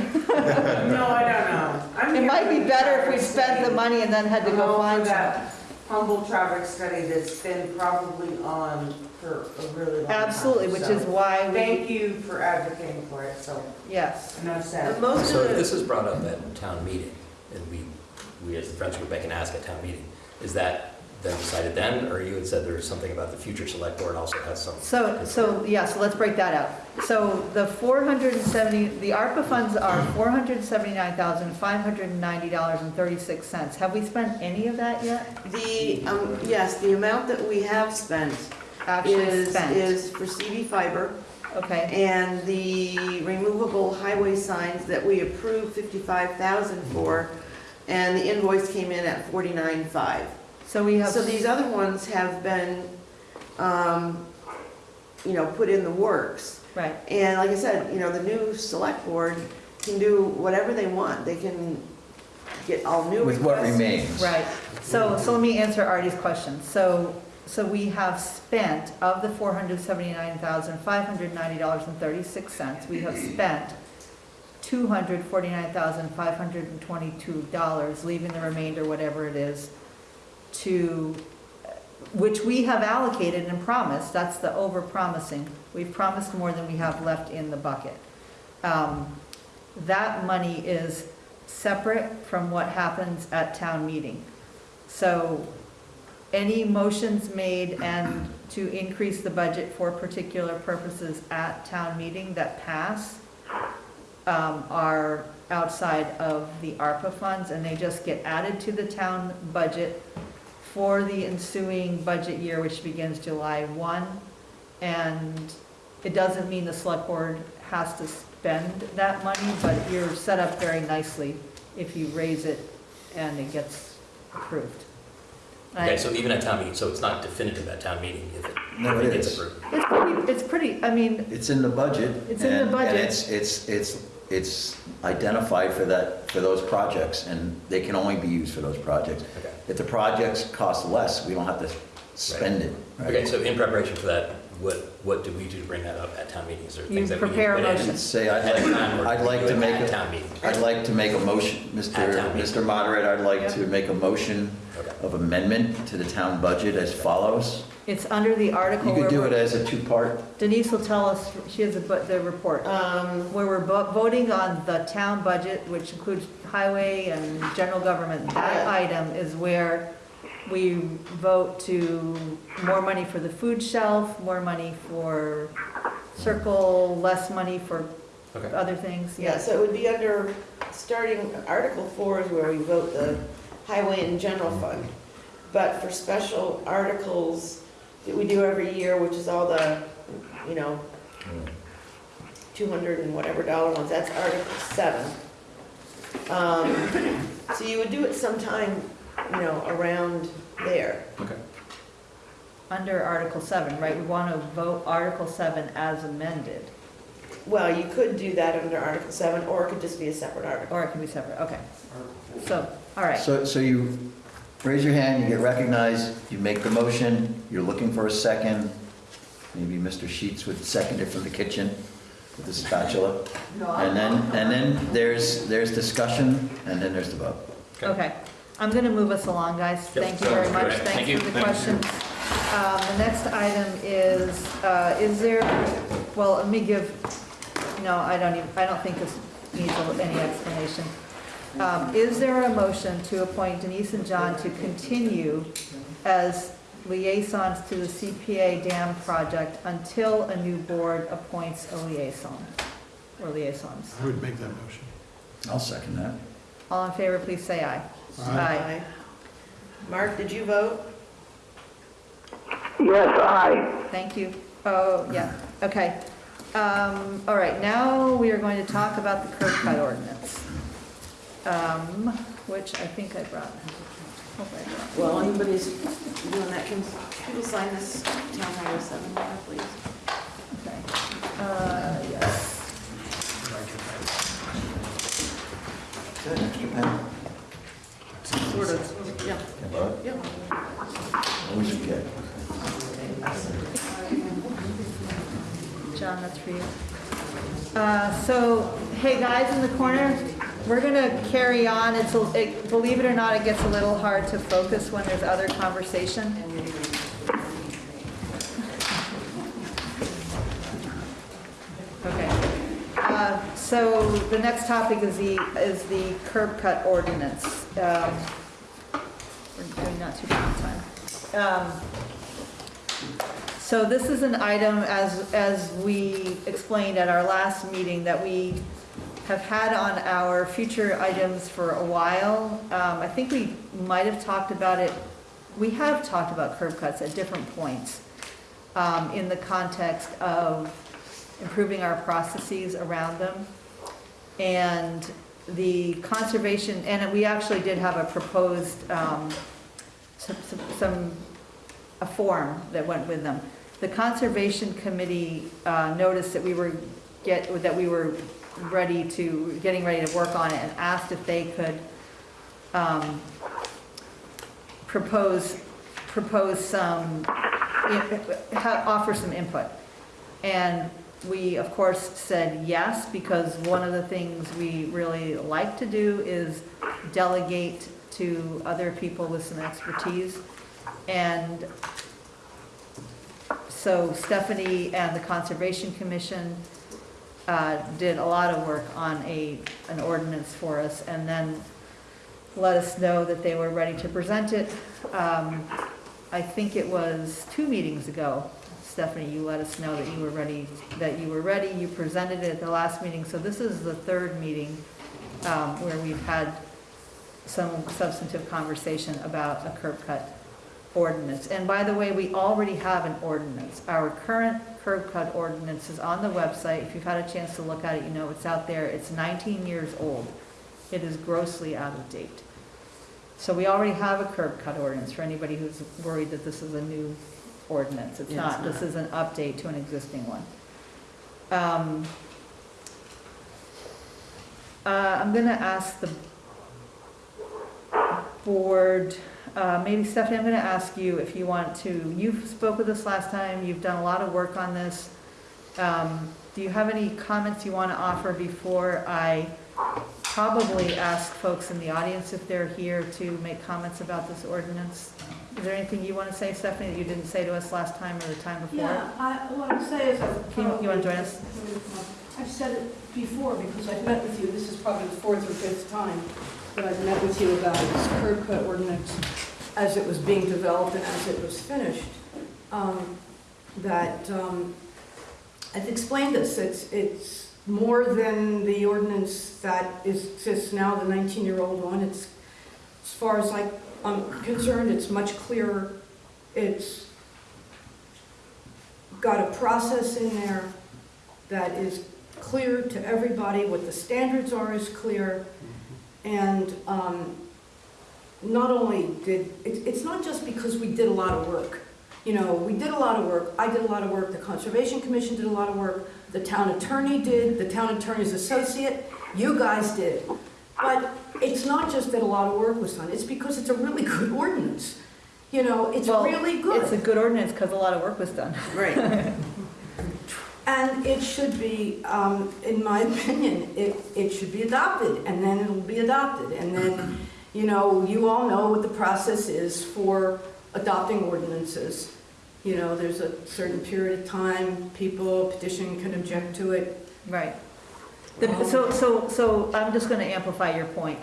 I don't know. I'm It here might for be the better if we traffic spent the study. money and then had to I'm go all for find some. that humble traffic study that's been probably on for a really long time. Absolutely, which so is why we, Thank you for advocating for it, so yes. enough said. And most So of the, this is brought up at town meeting, and we, we as the Friendship of Beck and ask at town meeting. Is that then decided then, or you had said there was something about the future select board also has some? So, so, yeah, so let's break that out. So the 470, the ARPA funds are $479,590.36. Have we spent any of that yet? the, um, yes, the amount that we have spent Actually is, spent? is for CVFiber. Okay, And the removable highway signs that we approved fifty-five thousand for, and the invoice came in at forty-nine-five. So we have, So these other ones have been, um, you know, put in the works. right, And like I said, you know, the new select board can do whatever they want. They can get all new With what requests. remains. right. So, so let me answer Artie's question. So, so we have spent, of the $479,590.36, we have spent $249,522, leaving the remainder, whatever it is, to, which we have allocated and promised, that's the over-promising. We've promised more than we have left in the bucket. Um, That money is separate from what happens at town meeting. So any motions made and to increase the budget for particular purposes at town meeting that pass um, are outside of the ARPA funds, and they just get added to the town budget for the ensuing budget year, which begins July 1. And it doesn't mean the select board has to spend that money, but you're set up very nicely if you raise it and it gets approved. Okay, so even at town meeting, so it's not definitive at town meeting if it, No, if it it gets is. approved? It's pretty, it's pretty, I mean, It's in the budget. It's in the and- budget. And it's, it's, it's it's identified for that, for those projects, and they can only be used for those projects. Okay. If the projects cost less, we don't have to spend it. right? Okay, so in preparation for that, what, what do we do to bring that up at town meetings or things that we need prepare a motion. Say, I'd Ahead of time, like, or I'd like do to it make at a, town meeting? I'd like to make a motion, Mr. At town meeting. Mr. Moderator, I'd like Yep. to make a motion Okay. of amendment to the town budget as follows. It's under the article. You could where do it we're- as a two-part. Denise will tell us, she has the bu- the report, Um, where we're vo- voting on the town budget, which includes highway and general government. That Yeah. item is where we vote to more money for the food shelf, more money for circle, less money for Okay. other things. yeah, so it would be under, starting, Article four is where we vote the highway and general fund. But for special articles that we do every year, which is all the, you know, two hundred and whatever dollar ones, that's Article seven. Um, so you would do it sometime, you know, around there. Okay. Under Article 7, right? We want to vote Article 7 as amended, Well, you could do that under Article seven, or it could just be a separate article. or it can be separate, okay. So, all right. So, so you raise your hand, you get recognized, you make the motion, you're looking for a second. Maybe Mr. Sheets would second it from the kitchen with the spatula. And then, and then there's, there's discussion, and then there's the vote. Okay, I'm going to move us along, guys. Yep, Thank you very sounds much. great. Thank Thanks you. for the Thank questions. Um, The next item is, uh, is there, well, let me give, no, I don't even, I don't think this needs a- any explanation. Um, Is there a motion to appoint Denise and John to continue as liaisons to the CPA dam project until a new board appoints a liaison, or liaisons? I would make that motion. I'll second that. All in favor, please say aye. Aye. Mark, did you vote? Yes, aye. Thank you. Oh, yeah, okay. Um, All right, now we are going to talk about the curb cut ordinance, um, which I think I brought. Hope I brought. Well, anybody's doing that, can people sign this town highway seven law, please? Okay. Uh, Yes. Good, extra pen. Sort of, yeah, Can I borrow it? yeah. Always forget. John, that's for you. Uh, So, hey, guys in the corner, we're going to carry on. It's, a- it- believe it or not, it gets a little hard to focus when there's other conversation. Okay. Uh, So the next topic is the, is the curb cut ordinance. Um, We're doing not too bad time. Um, so this is an item, as, as we explained at our last meeting, that we have had on our future items for a while. Um, I think we might have talked about it, we have talked about curb cuts at different points um, in the context of improving our processes around them. And the conservation, and we actually did have a proposed, um, some- some- a form that went with them. The Conservation Committee uh, noticed that we were get, that we were ready to, getting ready to work on it and asked if they could um, propose, propose some, offer some input. And we, of course, said yes, because one of the things we really like to do is delegate to other people with some expertise. And so Stephanie and the Conservation Commission uh, did a lot of work on a, an ordinance for us, and then let us know that they were ready to present it. Um, I think it was two meetings ago, Stephanie, you let us know that you were ready, that you were ready, you presented it at the last meeting, so this is the third meeting um, where we've had some substantive conversation about a curb cut ordinance. And by the way, we already have an ordinance. Our current curb cut ordinance is on the website. If you've had a chance to look at it, you know it's out there. It's 19 years old. It is grossly out of date. So we already have a curb cut ordinance for anybody who's worried that this is a new ordinance. It's Yeah, it's not. This is an update to an existing one. Um, Uh, I'm gonna ask the board, uh, maybe Stephanie, I'm gonna ask you if you want to, you spoke with us last time, you've done a lot of work on this. Um, do you have any comments you wanna offer before I probably ask folks in the audience if they're here to make comments about this ordinance? Is there anything you wanna say, Stephanie, that you didn't say to us last time or the time before? Yeah, I, what I'm saying is. Can you- you wanna join us? I've said it before, because I've met with you, this is probably the fourth or fifth time that I've met with you about this curb cut ordinance as it was being developed and as it was finished. Um, That, um, I've explained this, it's, it's more than the ordinance that is, exists now, the 19-year-old one. It's, as far as I- I'm concerned, it's much clearer. It's got a process in there that is clear to everybody, what the standards are is clear, and um, not only did, it- it's not just because we did a lot of work. You know, we did a lot of work, I did a lot of work, the Conservation Commission did a lot of work, the town attorney did, the town attorney's associate, you guys did. But it's not just that a lot of work was done, it's because it's a really good ordinance. You know, it's Well, really good. It's a good ordinance because a lot of work was done. Right. And it should be, um, in my opinion, it, it should be adopted, and then it'll be adopted. And then, you know, you all know what the process is for adopting ordinances. You know, there's a certain period of time, people, petition can object to it. Right. The- So, so, so I'm just going to amplify your point.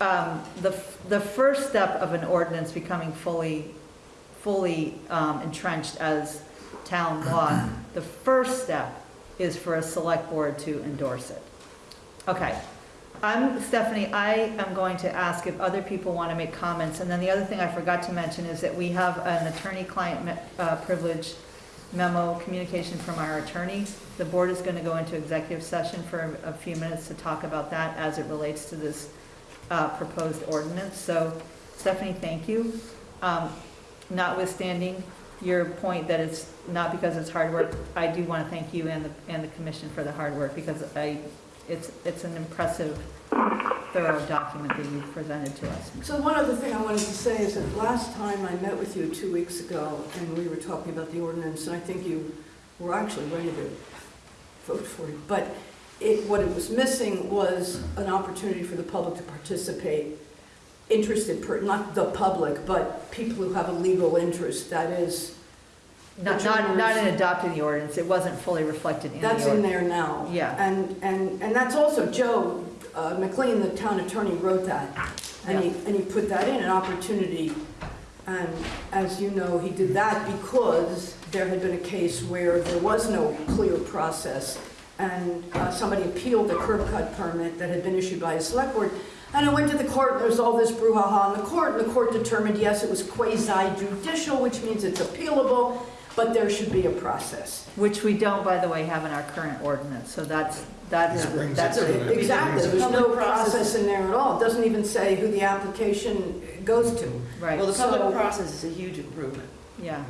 Um, The, f- the first step of an ordinance becoming fully, fully um, entrenched as town law, the first step is for a select board to endorse it. Okay. I'm, Stephanie, I am going to ask if other people want to make comments. And then the other thing I forgot to mention is that we have an attorney-client uh, privilege memo communication from our attorney. The board is going to go into executive session for a few minutes to talk about that as it relates to this uh, proposed ordinance. So Stephanie, thank you. Um, Notwithstanding your point that it's not because it's hard work, I do want to thank you and the, and the commission for the hard work because I, it's, it's an impressive, thorough document that you've presented to us. So one other thing I wanted to say is that last time I met with you two weeks ago, and we were talking about the ordinance, and I think you were actually ready to vote for it, but it, what it was missing was an opportunity for the public to participate, interested, per- not the public, but people who have a legal interest, that is, Not, not, not in adopting the ordinance, it wasn't fully reflected in the that's in ordinance. there now. Yeah. And, and, and that's also, Joe uh, McLean, the town attorney, wrote that. And he, and he put that in, an opportunity. And as you know, he did that because there had been a case where there was no clear process. And uh, somebody appealed a curb cut permit that had been issued by a select board. And it went to the court, and there was all this brouhaha in the court, and the court determined, yes, it was quasi judicial, which means it's appealable, but there should be a process. Which we don't, by the way, have in our current ordinance, so that's, that's, This brings that's it to a the- Exactly, there's no Public process process. in there at all. It doesn't even say who the application goes to. Right, Well, the So- public process is a huge improvement. yeah.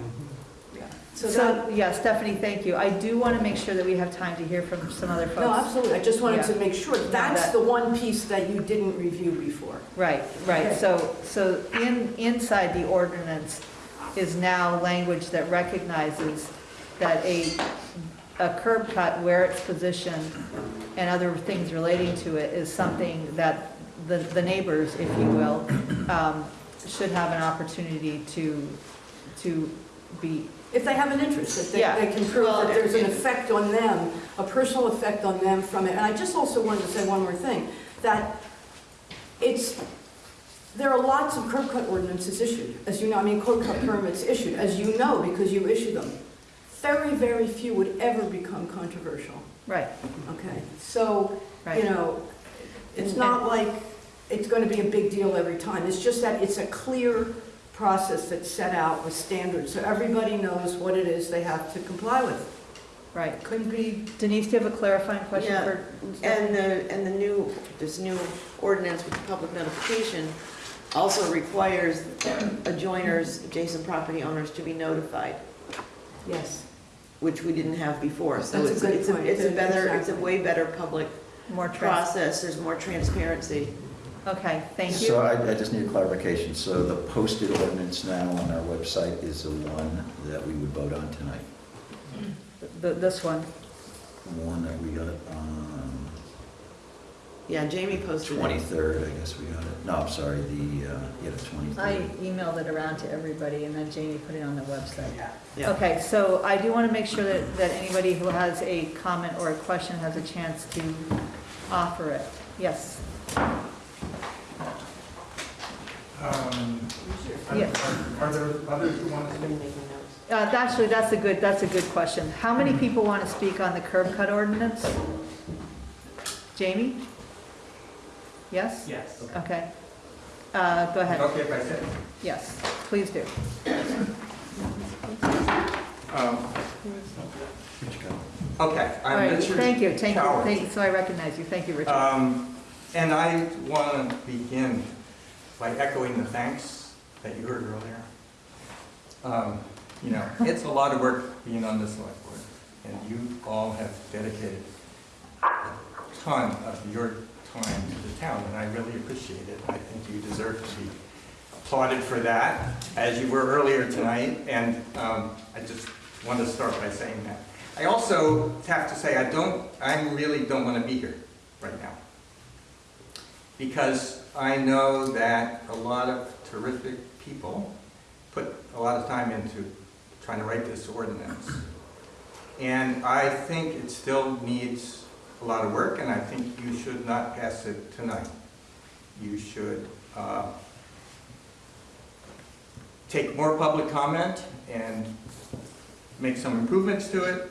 So that, So, yeah, Stephanie, thank you. I do want to make sure that we have time to hear from some other folks. no, absolutely, I just wanted to make sure, that's that- the one piece that you didn't review before. Right, right. Okay. So, so in, inside the ordinance is now language that recognizes that a, a curb cut where it's positioned and other things relating to it is something that the, the neighbors, if you will, um, should have an opportunity to, to be, If they have an interest, if they, Yeah. they can prove Well, that there's an effect on them, a personal effect on them from it. And I just also wanted to say one more thing, that it's, there are lots of curb cut ordinances issued, as you know, I mean, curb cut permits issued, as you know, because you issue them. Very, very few would ever become controversial, right, okay? So, you know, it's not like it's going to be a big deal every time. It's just that it's a clear process that's set out with standards, so everybody knows what it is they have to comply with. Right. Couldn't be, Denise, do you have a clarifying question Yeah, for? And the, and the new, this new ordinance with the public notification also requires adjoiners, adjacent property owners to be notified, yes. which we didn't have before. So That's a it's, good it's a, it's a better, it's a way better public More trans, process, there's more transparency. okay, thank So you. I, I just need a clarification. So the posted ordinance now on our website is the one that we would vote on tonight? The- This one, The one that we got on Yeah, Jamie posted it. 23rd, I guess we got it. No, I'm sorry, the, uh, yeah, the 23rd. I emailed it around to everybody and then Jamie put it on the website. Yeah. Okay, so I do want to make sure that, that anybody who has a comment or a question has a chance to offer it. Yes, Um, are- Yeah. Are there others who want to speak? uh, actually, that's a good, that's a good question. How many people want to speak on the curb cut ordinance? Jamie? Yes? Yes. Okay. Uh, go ahead. Okay, if I said. Yes, please do. Um, Okay, All I'm right, Richard. thank you, thank you, Coward. thank you, so I recognize you. Thank you, Richard. Um, And I want to begin by echoing the thanks that you heard earlier. Um, You know, it's a lot of work being on this select board, and you all have dedicated a ton of your to the town, and I really appreciate it. I think you deserve to be applauded for that, as you were earlier tonight, and um, I just want to start by saying that. I also have to say, I don't, I really don't want to be here right now. Because I know that a lot of terrific people put a lot of time into trying to write this ordinance. And I think it still needs a lot of work, and I think you should not pass it tonight. You should uh, take more public comment and make some improvements to it,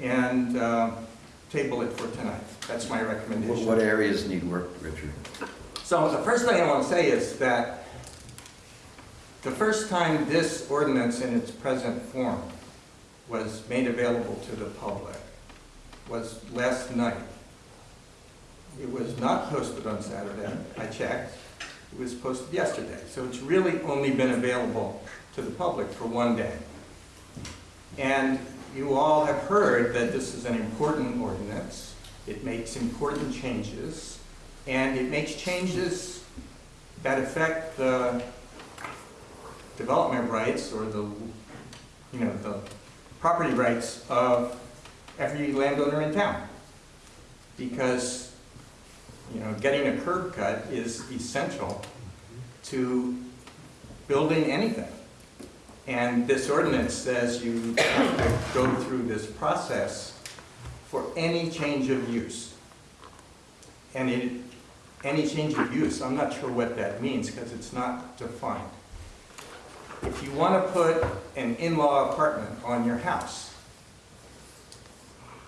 and uh, table it for tonight. That's my What recommendation. what areas need work, Richard? So the first thing I want to say is that the first time this ordinance in its present form was made available to the public was last night. It was not posted on Saturday, I checked. It was posted yesterday, so it's really only been available to the public for one day. And you all have heard that this is an important ordinance. It makes important changes, and it makes changes that affect the development rights or the, you know, the property rights of every landowner in town. Because, you know, getting a curb cut is essential to building anything. And this ordinance says you have to go through this process for any change of use. And it, any change of use, I'm not sure what that means because it's not defined. If you want to put an in-law apartment on your house,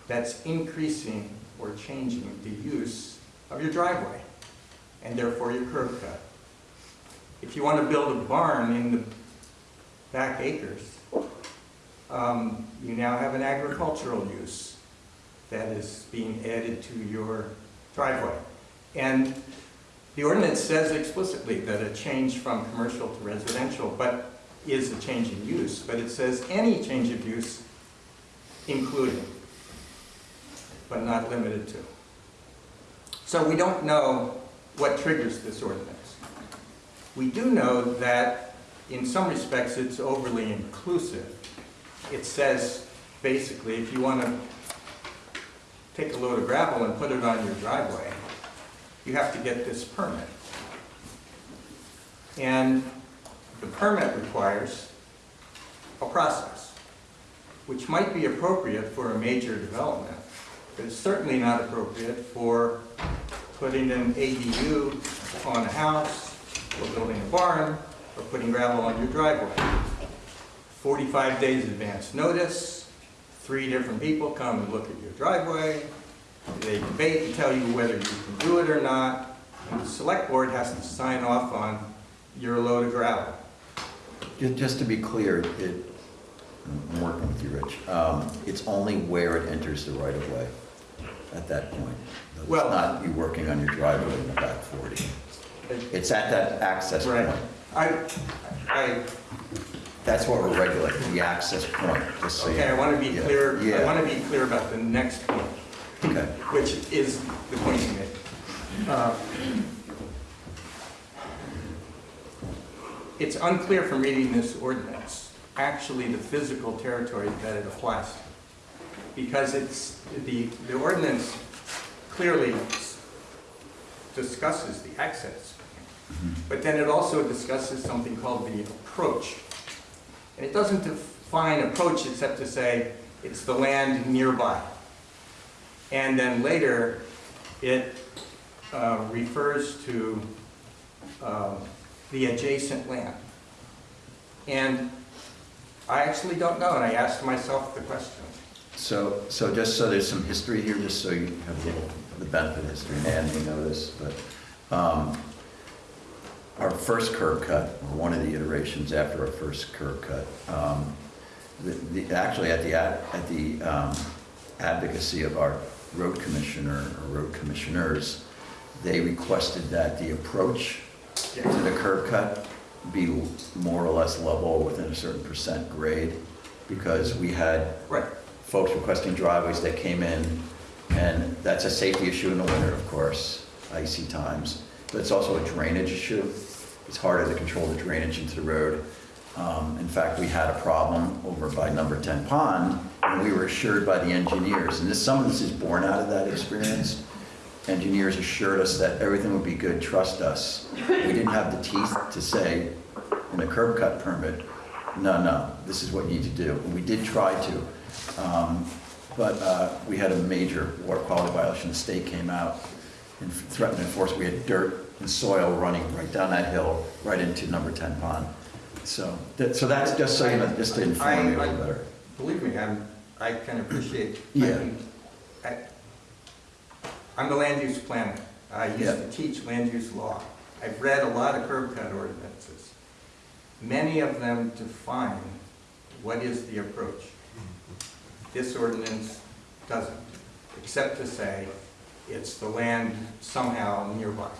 that's increasing or changing the use of your driveway and therefore your curb cut. If you want to build a barn in the back acres, um, you now have an agricultural use that is being added to your driveway. And the ordinance says explicitly that a change from commercial to residential, but is a change in use, but it says any change of use, including, but not limited to. So we don't know what triggers this ordinance. We do know that in some respects it's overly inclusive. It says, basically, if you want to take a load of gravel and put it on your driveway, you have to get this permit. And the permit requires a process, which might be appropriate for a major development, but it's certainly not appropriate for putting an ADU on a house, or building a barn, or putting gravel on your driveway. 45 days advance notice, three different people come and look at your driveway, they debate and tell you whether you can do it or not, and the select board has to sign off on your load of gravel. Just to be clear, it, I'm working with you, Rich, um, it's only where it enters the right of way at that point. It's Well- not you working on your driveway in the back 40. It's at that access Right. point. I, I, That's what we're regulating, the access point, just so you. okay, I want to be Yeah. clear, I Yeah. want to be clear about the next point. Okay. which is the point you made. Uh, It's unclear from reading this ordinance, actually the physical territory that it applies to. Because it's, the, the ordinance clearly discusses the access. But then it also discusses something called the approach. And it doesn't define approach except to say it's the land nearby. And then later, it uh, refers to um, the adjacent land. And I actually don't know, and I asked myself the question. So, so just so there's some history here, just so you have a little, the benefit of history, Nan may know this, but, um, our first curb cut, or one of the iterations after our first curb cut, um, the, the, actually at the, at the, um, advocacy of our road commissioner, or road commissioners, they requested that the approach to the curb cut be more or less level within a certain percent grade, because we had Right. Folks requesting driveways that came in, and that's a safety issue in the winter, of course, icy times, but it's also a drainage issue. It's harder to control the drainage into the road. Um, In fact, we had a problem over by number 10 pond, and we were assured by the engineers, and this, some of this is born out of that experience. Engineers assured us that everything would be good, trust us. We didn't have the teeth to say in a curb cut permit, no, no, this is what you need to do. And we did try to. Um, But uh, we had a major water quality violation. The state came out and threatened to enforce. We had dirt and soil running right down that hill, right into number 10 pond. So, that- so that's just so you know, just to inform you a I- little better. Believe me, I'm, I can appreciate. I Yeah. mean, I- I'm the land use planner. I used Yeah. to teach land use law. I've read a lot of curb cut ordinances. Many of them define what is the approach. This ordinance doesn't, except to say it's the land somehow nearby.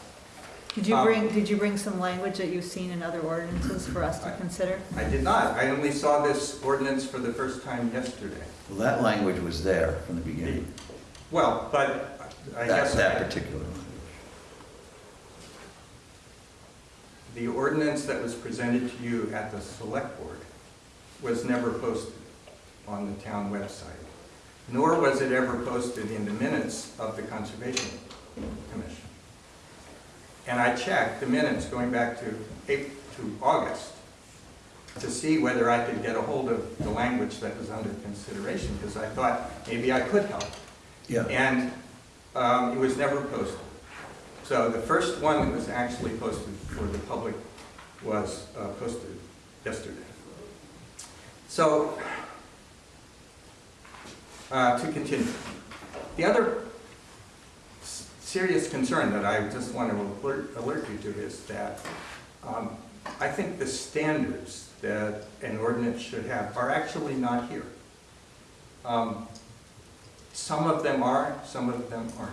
Did you Um, bring, did you bring some language that you've seen in other ordinances for us to consider? I did not. I only saw this ordinance for the first time yesterday. Well, that language was there from the beginning, Well, but I that, guess. that particular language. The ordinance that was presented to you at the select board was never posted on the town website, nor was it ever posted in the minutes of the Conservation Commission. And I checked the minutes going back to April, to August, to see whether I could get a hold of the language that was under consideration, because I thought maybe I could help. Yeah. And um, it was never posted. So the first one that was actually posted for the public was uh, posted yesterday. So, uh, to continue. The other serious concern that I just want to alert, alert you to is that um, I think the standards that an ordinance should have are actually not here. Um, Some of them are, some of them aren't.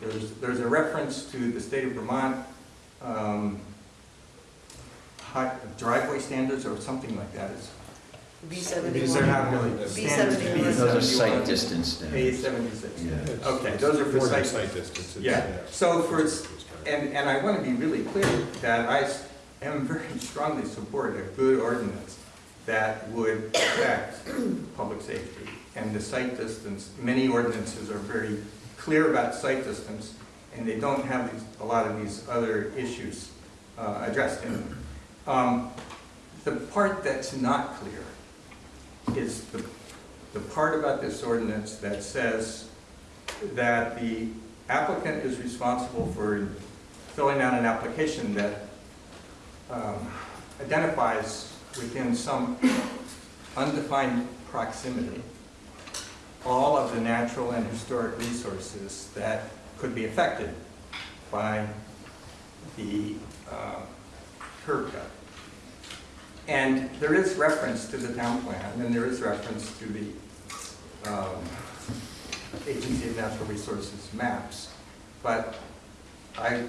There's, there's a reference to the state of Vermont um, driveway standards or something like that. It's- B These seventy-one. are not really B standards. seventy-one. Those are sight 71, distance A standards. seventy-six. Yeah. Okay, those are for sight. sight distance. it's- Yeah, so for, s- and, and I want to be really clear that I s- am very strongly support a good ordinance that would protect public safety and the sight distance. Many ordinances are very clear about sight distance, and they don't have these, a lot of these other issues uh, addressed in them. Um, The part that's not clear is the, the part about this ordinance that says that the applicant is responsible for filling out an application that um, identifies within some undefined proximity all of the natural and historic resources that could be affected by the uh, curb cut. And there is reference to the town plan, and there is reference to the um, Agency of Natural Resources maps. But I,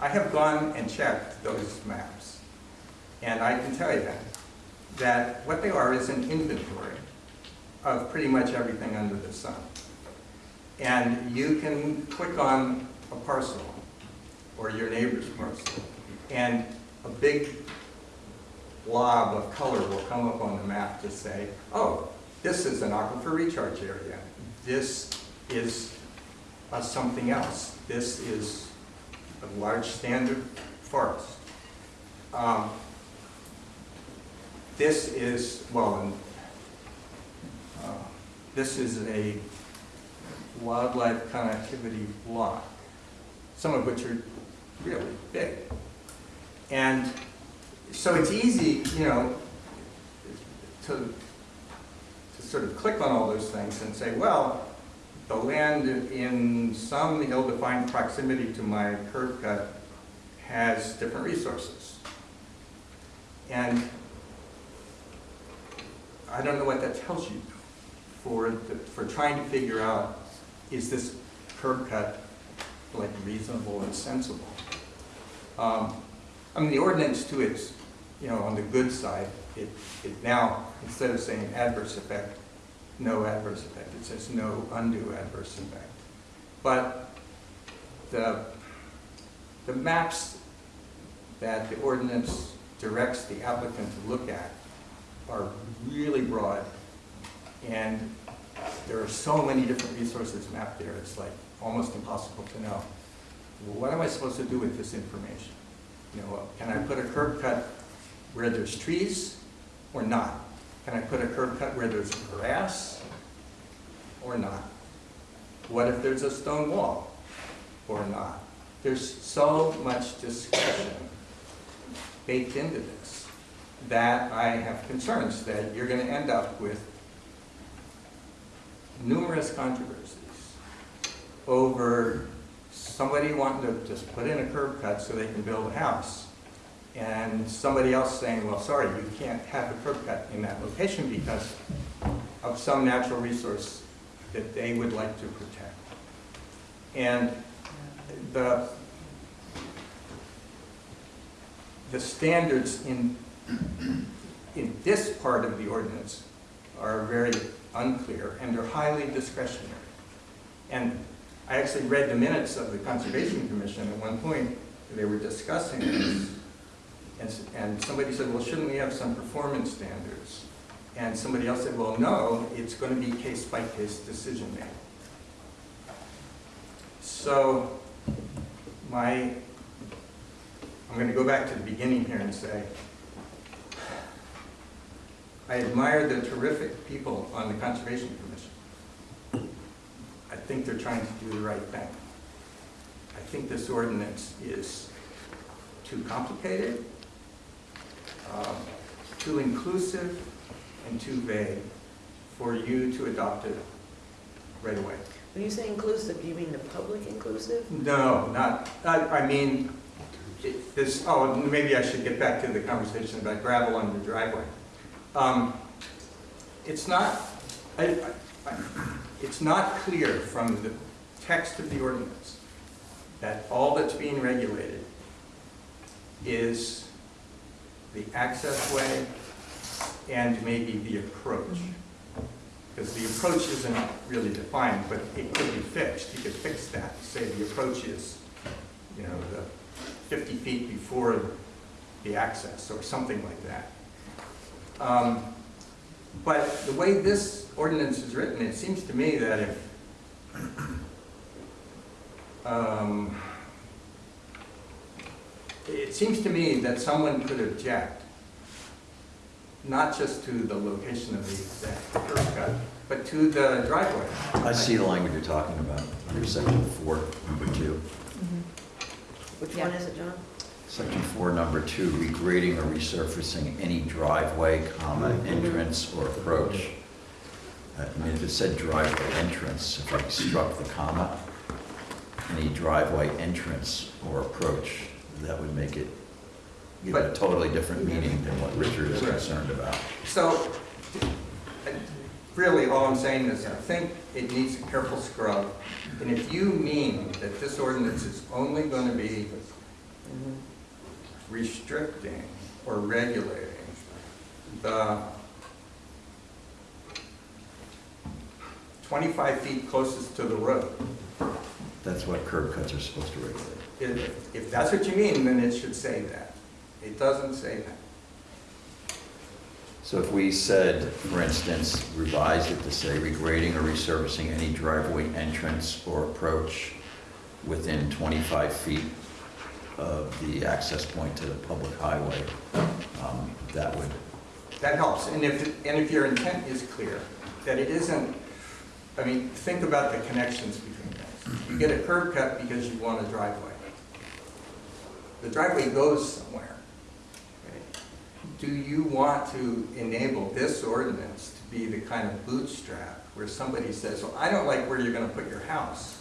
I have gone and checked those maps. And I can tell you that, that what they are is an inventory of pretty much everything under the sun. And you can click on a parcel or your neighbor's parcel, and a big blob of color will come up on the map to say, oh, this is an aquifer recharge area. This is something else. This is a large standard forest. Um, This is, well, uh, this is a wildlife connectivity block, some of which are really big. And so it's easy, you know, to, to sort of click on all those things and say, well, the land in some ill-defined proximity to my curb cut has different resources. And I don't know what that tells you for, the- for trying to figure out, is this curb cut like reasonable and sensible? Um, I mean, the ordinance to its, you know, on the good side, it, it now, instead of saying adverse effect, no adverse effect, it says no undue adverse effect. But the, the maps that the ordinance directs the applicant to look at are really broad. And there are so many different resources mapped there, it's like almost impossible to know. Well, what am I supposed to do with this information? You know, can I put a curb cut where there's trees or not? Can I put a curb cut where there's grass or not? What if there's a stone wall or not? There's so much discussion baked into this that I have concerns that you're going to end up with numerous controversies over somebody wanting to just put in a curb cut so they can build a house, and somebody else saying, well, sorry, you can't have a curb cut in that location because of some natural resource that they would like to protect. And the, the standards in, in this part of the ordinance are very unclear and they're highly discretionary. And I actually read the minutes of the Conservation Commission at one point, they were discussing this. And, and somebody said, well, shouldn't we have some performance standards? And somebody else said, well, no, it's going to be case-by-case decision making. So my, I'm going to go back to the beginning here and say, I admire the terrific people on the Conservation Commission. I think they're trying to do the right thing. I think this ordinance is too complicated, um, too inclusive, and too vague for you to adopt it right away. When you say inclusive, do you mean the public inclusive? No, not, I, I mean, it- this, oh, maybe I should get back to the conversation about gravel on the driveway. Um, It's not, I, I- it's not clear from the text of the ordinance that all that's being regulated is the access way and maybe the approach. Because the approach isn't really defined, but it could be fixed. You could fix that, say the approach is, you know, the 50 feet before the access, or something like that. Um, But the way this ordinance is written, it seems to me that if, um, it seems to me that someone could object, not just to the location of the exact curb cut, but to the driveway. I see the language you're talking about, under section four, number two. Which one is it, John? Section four, number two, regrading or resurfacing any driveway, comma, entrance or approach. Uh, I mean, if it said driveway entrance, if I struck the comma, any driveway entrance or approach, that would make it give it a totally different meaning than what Richard is concerned about. So, really, all I'm saying is, I think it needs a careful scrub. And if you mean that this ordinance is only going to be restricting or regulating the 25 feet closest to the road. That's what curb cuts are supposed to regulate. If, if that's what you mean, then it should say that. It doesn't say that. So if we said, for instance, revised it to say regrading or resurfacing any driveway entrance or approach within 25 feet of the access point to the public highway, um, that would, That helps, and if, and if your intent is clear, that it isn't, I mean, think about the connections between things. You get a curb cut because you want a driveway. The driveway goes somewhere. okay? Do you want to enable this ordinance to be the kind of bootstrap where somebody says, well, I don't like where you're gonna put your house,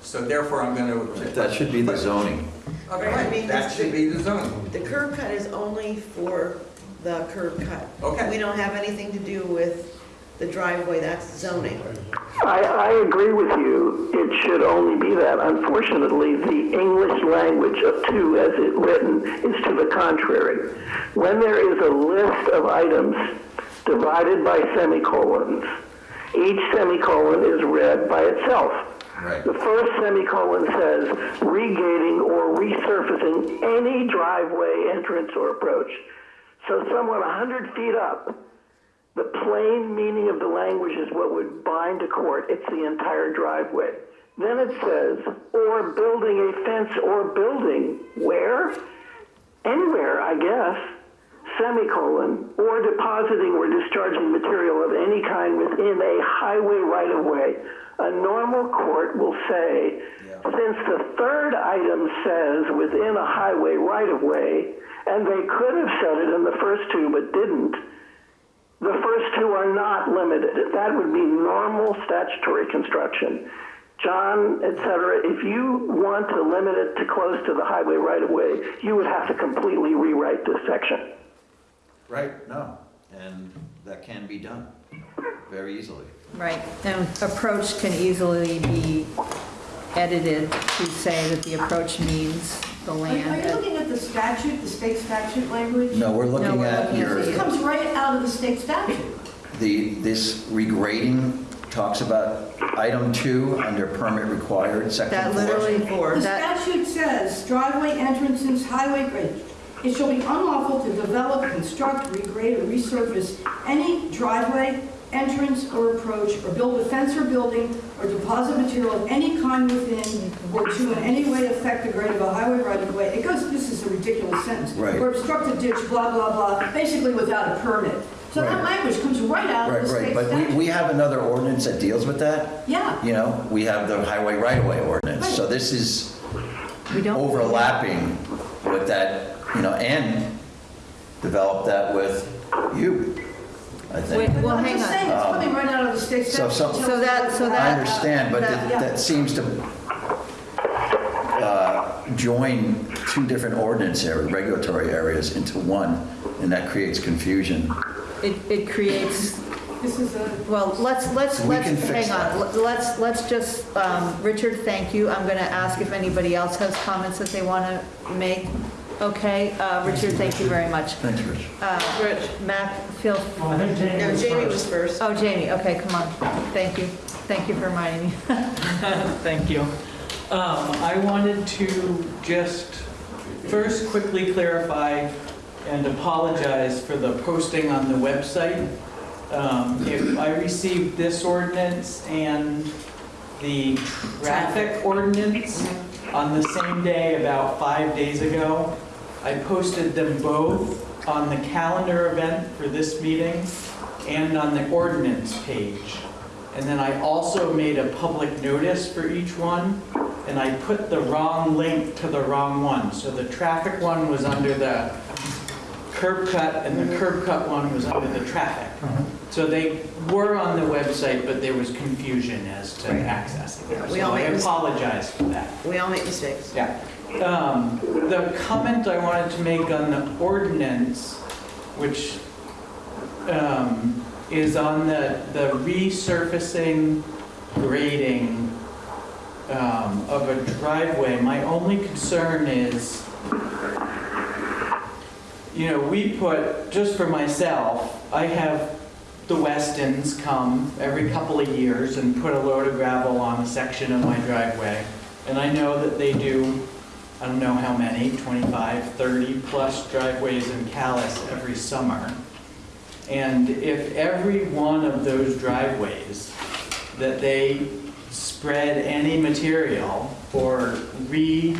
so therefore I'm gonna. that should be the zoning. Right, I mean, that this- should be the zoning. The curb cut is only for the curb cut. Okay. We don't have anything to do with the driveway, that's zoning. I, I agree with you. It should only be that. Unfortunately, the English language of two as it written is to the contrary. When there is a list of items divided by semicolons, each semicolon is read by itself. Right. The first semicolon says regating or resurfacing any driveway entrance or approach. So someone 100 feet up, the plain meaning of the language is what would bind a court. It's the entire driveway. Then it says, or building a fence or building, where? Anywhere, I guess, semicolon, or depositing or discharging material of any kind within a highway right-of-way. A normal court will say, since the third item says within a highway right-of-way, and they could have said it in the first two but didn't, the first two are not limited. That would be normal statutory construction. John, et cetera, if you want to limit it to close to the highway right-of-way, you would have to completely rewrite this section. Right, no, and that can be done very easily. Right, and approach can easily be edited to say that the approach means the Are are you looking at the statute, the state statute language? No, we're looking we're at looking at your, This comes right out of the state statute. the, this regrading talks about item two under permit required, section That four. literally, The that, statute says driveway entrances, highway grade. It shall be unlawful to develop, construct, regrade, or resurface any driveway, entrance, or approach, or build a fence or building, or deposit material of any kind within, or to in any way affect the grade of a highway right of way. It goes, this is a ridiculous sentence. Right. Or obstruct a ditch, blah, blah, blah, basically without a permit. So that language comes right out of Right, the right, state but we, statute. we have another ordinance that deals with that. Yeah. You know, we have the highway right-of-way ordinance, Right. so this is we don't. overlapping with that, you know, and develop that with you, I Wait, think. well, I'm hang just on. saying, it's coming right out of the state So statute. some- So that- so I that- understand, but that- that that seems to uh, join two different ordinance areas, regulatory areas into one, and that creates confusion. It, it creates, This is a, well, let's, let's, We let's, can fix hang on. that. Let's, let's just, um, Richard, thank you. I'm going to ask if anybody else has comments that they want to make. Okay, uh, Richard, thank you very much. Thanks, Rich. Uh, Rich, Mac, feel, Well, I think Jamie No, was Jamie first. was first. oh, Jamie, okay, come on. Thank you. Thank you for reminding me. Thank you. Um, I wanted to just first quickly clarify and apologize for the posting on the website. Um, If I received this ordinance and the traffic ordinance on the same day about five days ago, I posted them both on the calendar event for this meeting and on the ordinance page. And then I also made a public notice for each one, and I put the wrong link to the wrong one. So the traffic one was under the curb cut, and the curb cut one was under the traffic. Uh-huh. So they were on the website, but there was confusion as to accessing Yeah, them. we So all I make mis- apologize for that. We all make mistakes. Yeah. Um, The comment I wanted to make on the ordinance, which um, is on the the resurfacing grading um, of a driveway, my only concern is, you know, we put, just for myself, I have the Westons come every couple of years and put a load of gravel on a section of my driveway. And I know that they do, I don't know how many, 25, 30 plus driveways in Calais every summer. And if every one of those driveways that they spread any material or redo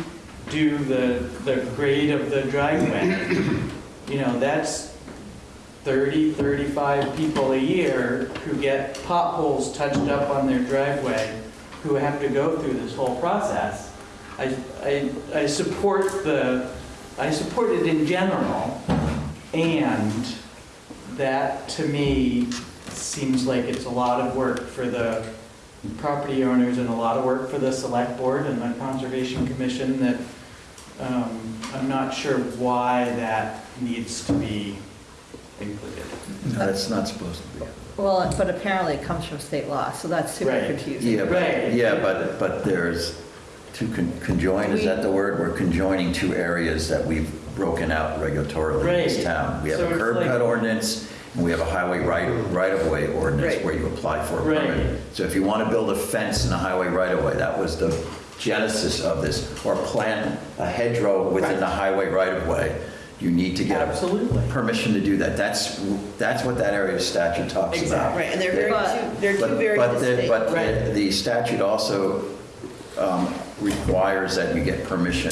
the, the grade of the driveway, you know, that's 30, 35 people a year who get potholes touched up on their driveway, who have to go through this whole process. I, I, I support the, I support it in general, and that, to me, seems like it's a lot of work for the property owners and a lot of work for the select board and the conservation commission that um, I'm not sure why that needs to be included. No, that's not supposed to be. Well, but apparently it comes from state law, so that's super Right. confusing. Yeah, but, yeah, but, but there's two con- conjoined, is that the word? We're conjoining two areas that we've broken out regulatorily in this Right. town. We have So a it's curb like- cut ordinance, and we have a highway right, right-of-way ordinance Right. where you apply for a Right. permit. So if you want to build a fence in a highway right-of-way, that was the genesis of this, or plant a hedgerow within the highway right-of-way, you need to get a permission to do that. That's, that's what that area of statute talks about. Exactly, right, and they're very, But- two- they're two But- very but the- distinct. But Right. the- the statute also um, requires that you get permission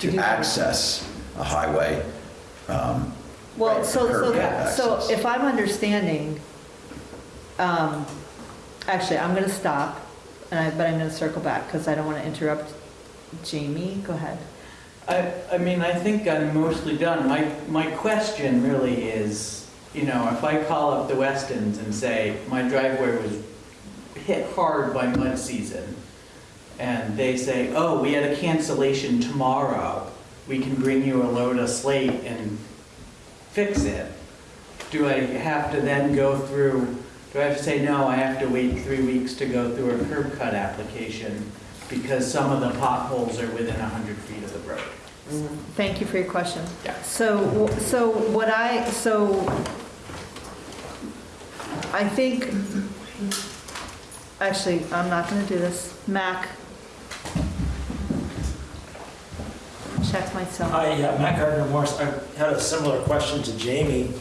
to access a highway. um, Well, right, so, curb so, cut so access. if I'm understanding, um, actually, I'm gonna stop, and I, but I'm gonna circle back, because I don't want to interrupt Jamie, go ahead. I, I mean, I think I'm mostly done. My, my question really is, you know, if I call up the Westons and say, my driveway was hit hard by mud season, and they say, oh, we had a cancellation tomorrow, we can bring you a load of slate and fix it. Do I have to then go through, do I have to say, no, I have to wait three weeks to go through a curb cut application because some of the potholes are within 100 feet of the road? Mm-hmm. Thank you for your question. Yeah. So, so what I, so I think, actually, I'm not gonna do this. Mac. Check myself. Hi, uh, Matt Gardner Morris. I had a similar question to Jamie.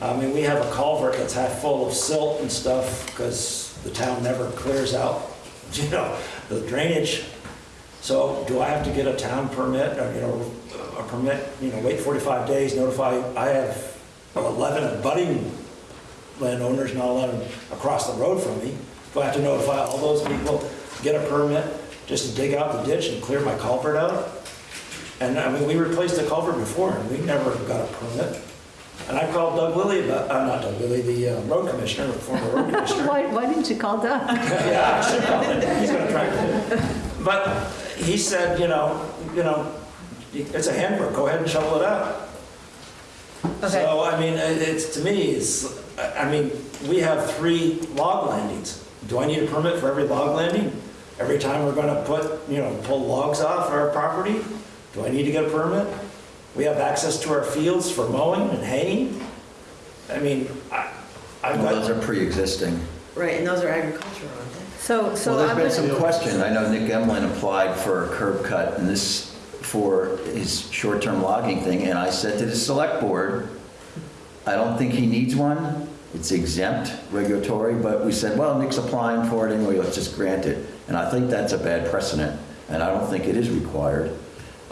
I mean, we have a culvert that's half full of silt and stuff because the town never clears out, you know, the drainage. So do I have to get a town permit, or, you know, a permit, you know, wait 45 days, notify, I have 11 budding landowners, not 11 across the road from me. Do I have to notify all those people, get a permit just to dig out the ditch and clear my culvert out? And I mean, we replaced the culvert before and we never got a permit. And I called Doug Lilly about, uh, not Doug Lilly, the uh, road commissioner, the former road commissioner. Why, why didn't you call Doug? Yeah, I should call him. He's gonna try it. But he said, you know, you know, it's a handbook, go ahead and shovel it out. Okay, So, I mean, it- it's, to me, it's, I I mean, we have three log landings. Do I need a permit for every log landing? Every time we're gonna put, you know, pull logs off our property? Do I need to get a permit? We have access to our fields for mowing and haying? I mean, I, I've Well, those got, are pre-existing. Right, and those are agricultural, aren't they? so, so Well, I'm there's been gonna, some question. I know Nick Emlin applied for a curb cut and this, for his short-term logging thing, and I said to the select board, I don't think he needs one. It's exempt regulatory, but we said, well, Nick's applying for it anyway, let's just grant it. And I think that's a bad precedent, and I don't think it is required,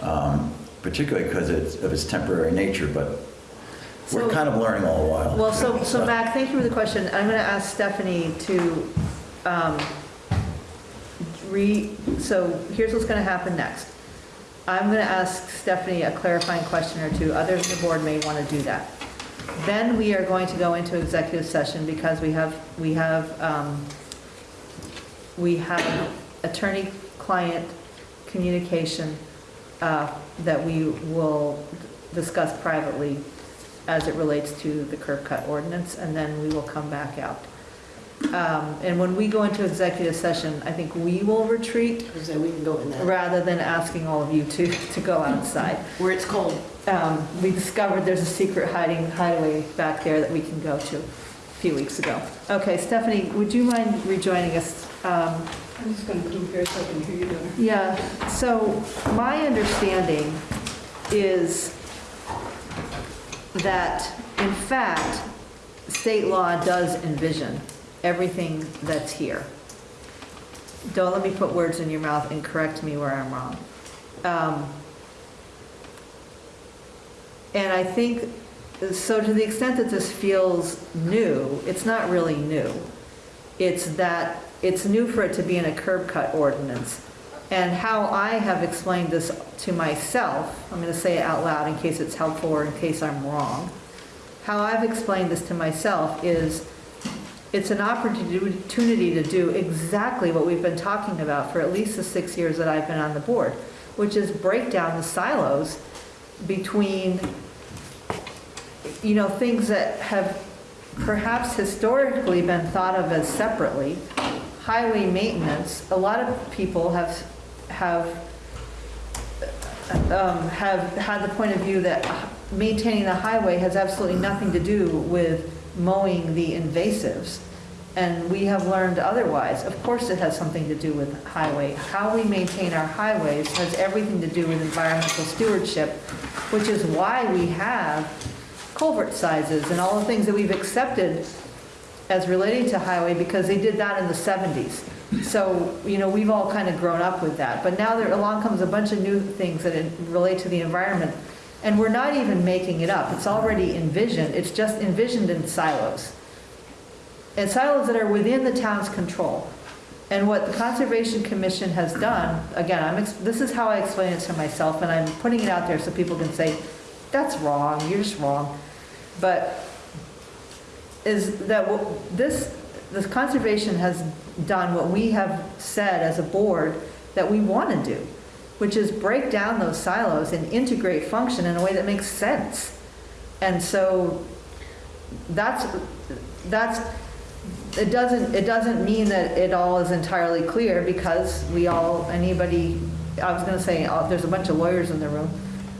um, particularly because it's, of its temporary nature, but we're kind of learning all the while. well, so, so Mac, thank you for the question. I'm gonna ask Stephanie to, um, re, so here's what's gonna happen next. I'm gonna ask Stephanie a clarifying question or two. Others on the board may wanna do that. Then we are going to go into executive session because we have, we have, um, we have attorney-client communication uh, that we will discuss privately as it relates to the curb cut ordinance, and then we will come back out. Um, And when we go into executive session, I think we will retreat So we can go in that, rather than asking all of you to, to go outside. where it's cold. Um, We discovered there's a secret hiding hideaway back there that we can go to. A few weeks ago. Okay, Stephanie, would you mind rejoining us? Um, I'm just gonna move here so I can hear you better. Yeah, so my understanding is that, in fact, state law does envision everything that's here. Don't let me put words in your mouth and correct me where I'm wrong. Um, And I think, so to the extent that this feels new, it's not really new. It's that, it's new for it to be in a curb cut ordinance. And how I have explained this to myself, I'm going to say it out loud in case it's helpful or in case I'm wrong. How I've explained this to myself is, it's an opportunity to do exactly what we've been talking about for at least the six years that I've been on the board, which is break down the silos between, you know, things that have perhaps historically been thought of as separately. Highway maintenance, a lot of people have, have, um, have had the point of view that maintaining the highway has absolutely nothing to do with mowing the invasives. And we have learned otherwise. Of course it has something to do with highway. How we maintain our highways has everything to do with environmental stewardship, which is why we have culvert sizes and all the things that we've accepted as relating to highway because they did that in the 70s. So, you know, we've all kind of grown up with that. But now there along comes a bunch of new things that relate to the environment. And we're not even making it up. It's already envisioned. It's just envisioned in silos. And silos that are within the town's control. And what the Conservation Commission has done, again, I'm, this is how I explain it to myself, and I'm putting it out there so people can say, that's wrong, you're just wrong. But is that this, the conservation has done what we have said as a board that we want to do, which is break down those silos and integrate function in a way that makes sense. And so that's, that's, it doesn't, it doesn't mean that it all is entirely clear because we all, anybody, I was gonna say, uh, there's a bunch of lawyers in the room.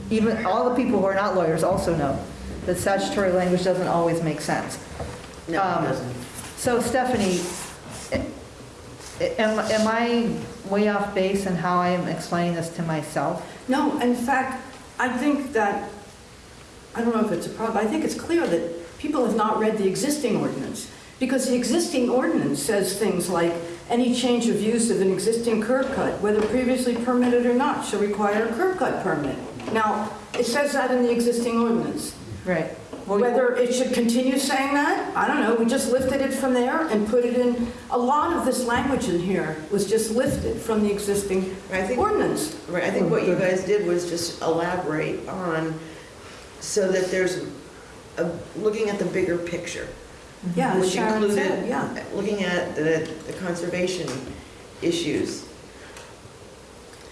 Even, all the people who are not lawyers also know that statutory language doesn't always make sense. No, Um, it doesn't. So Stephanie, am, am I way off base in how I am explaining this to myself? No, in fact, I think that, I don't know if it's a problem, I think it's clear that people have not read the existing ordinance. Because the existing ordinance says things like, any change of use of an existing curb cut, whether previously permitted or not, shall require a curb cut permit. Now, it says that in the existing ordinance. Right. Whether it should continue saying that, I don't know, we just lifted it from there and put it in, a lot of this language in here was just lifted from the existing I think- ordinance. Right, I think what you guys did was just elaborate on, so that there's, a- looking at the bigger picture. Yeah, Which Sharon included said, yeah. Looking at the, the conservation issues.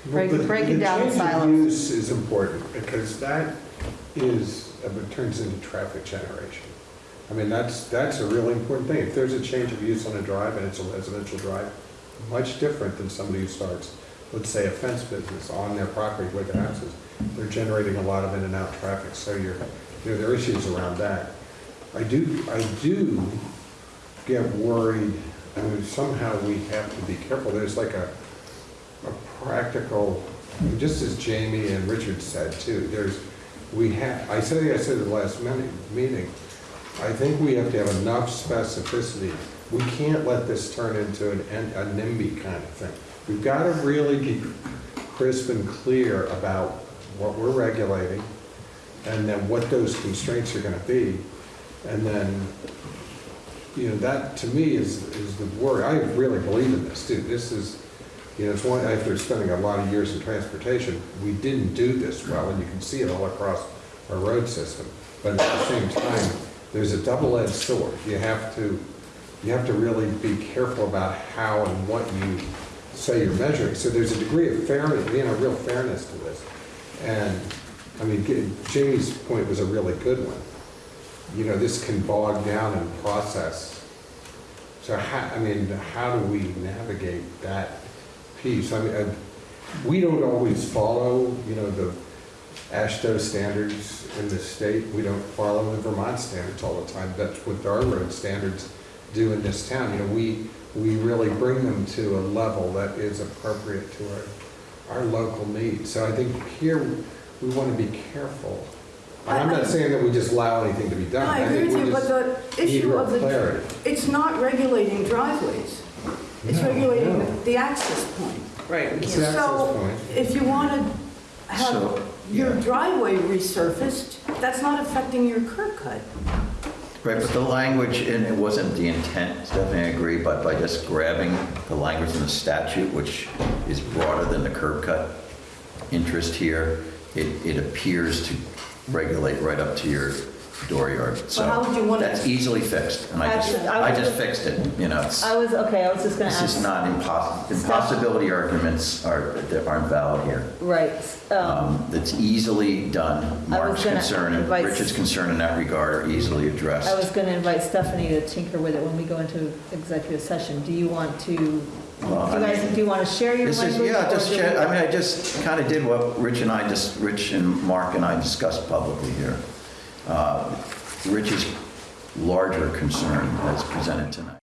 Break- the- breaking down The change silos. of use is important, because that is, it turns into traffic generation. I mean, that's, that's a really important thing. If there's a change of use on a drive and it's a residential drive, much different than somebody who starts, let's say, a fence business on their property where their house is. They're generating a lot of in and out traffic, so you're, there there are issues around that. I do, I do get worried, I mean, somehow we have to be careful. There's like a, a practical, just as Jamie and Richard said too, there's, we have, I said, I said at the last minute, meeting, I think we have to have enough specificity. We can't let this turn into an, a NIMBY kind of thing. We've got to really be crisp and clear about what we're regulating, and then what those constraints are gonna be. And then, you know, that to me is, is the worry. I really believe in this too. This is, you know, it's one, after spending a lot of years in transportation, we didn't do this well, and you can see it all across our road system. But at the same time, there's a double-edged sword. You have to, you have to really be careful about how and what you say you're measuring. So there's a degree of fairness, you know, real fairness to this. And, I mean, Jamie's point was a really good one. You know, this can bog down in process. So how, I mean, how do we navigate that piece? I mean, uh, we don't always follow, you know, the, AASHTO standards in the state. We don't follow the Vermont standards all the time. That's what our road standards do in this town. You know, we, we really bring them to a level that is appropriate to our, our local needs. So I think here, we want to be careful. And I'm not saying that we just allow anything to be done. I agree with you, but the issue of the, clarity. it's not regulating driveways. It's No, regulating no. the access point. Right, we It's can't, the access So point. if you want to have So, your yeah. driveway resurfaced, that's not affecting your curb cut. Right, but the language, and it wasn't the intent, Stephanie, I agree, but by just grabbing the language in the statute, which is broader than the curb cut interest here, it, it appears to regulate right up to your dooryard. So how would you want it- That's easily fixed, and I just, Actually, I I just fixed it, you know, it's, I was, okay, I was just gonna this is ask, not impos, impossibility arguments are, that aren't valid here. right, um, Um, That's easily done. I was Mark's gonna concern and Rich's concern in that regard are easily addressed. I was gonna invite Stephanie to tinker with it when we go into executive session. Do you want to, do you Well, I guys, mean- do you wanna share your This is, language? yeah, or just, do we- chat- I mean, I just kind of did what Rich and I just, Rich and Mark and I discussed publicly here. Uh, Rich's larger concern as presented tonight.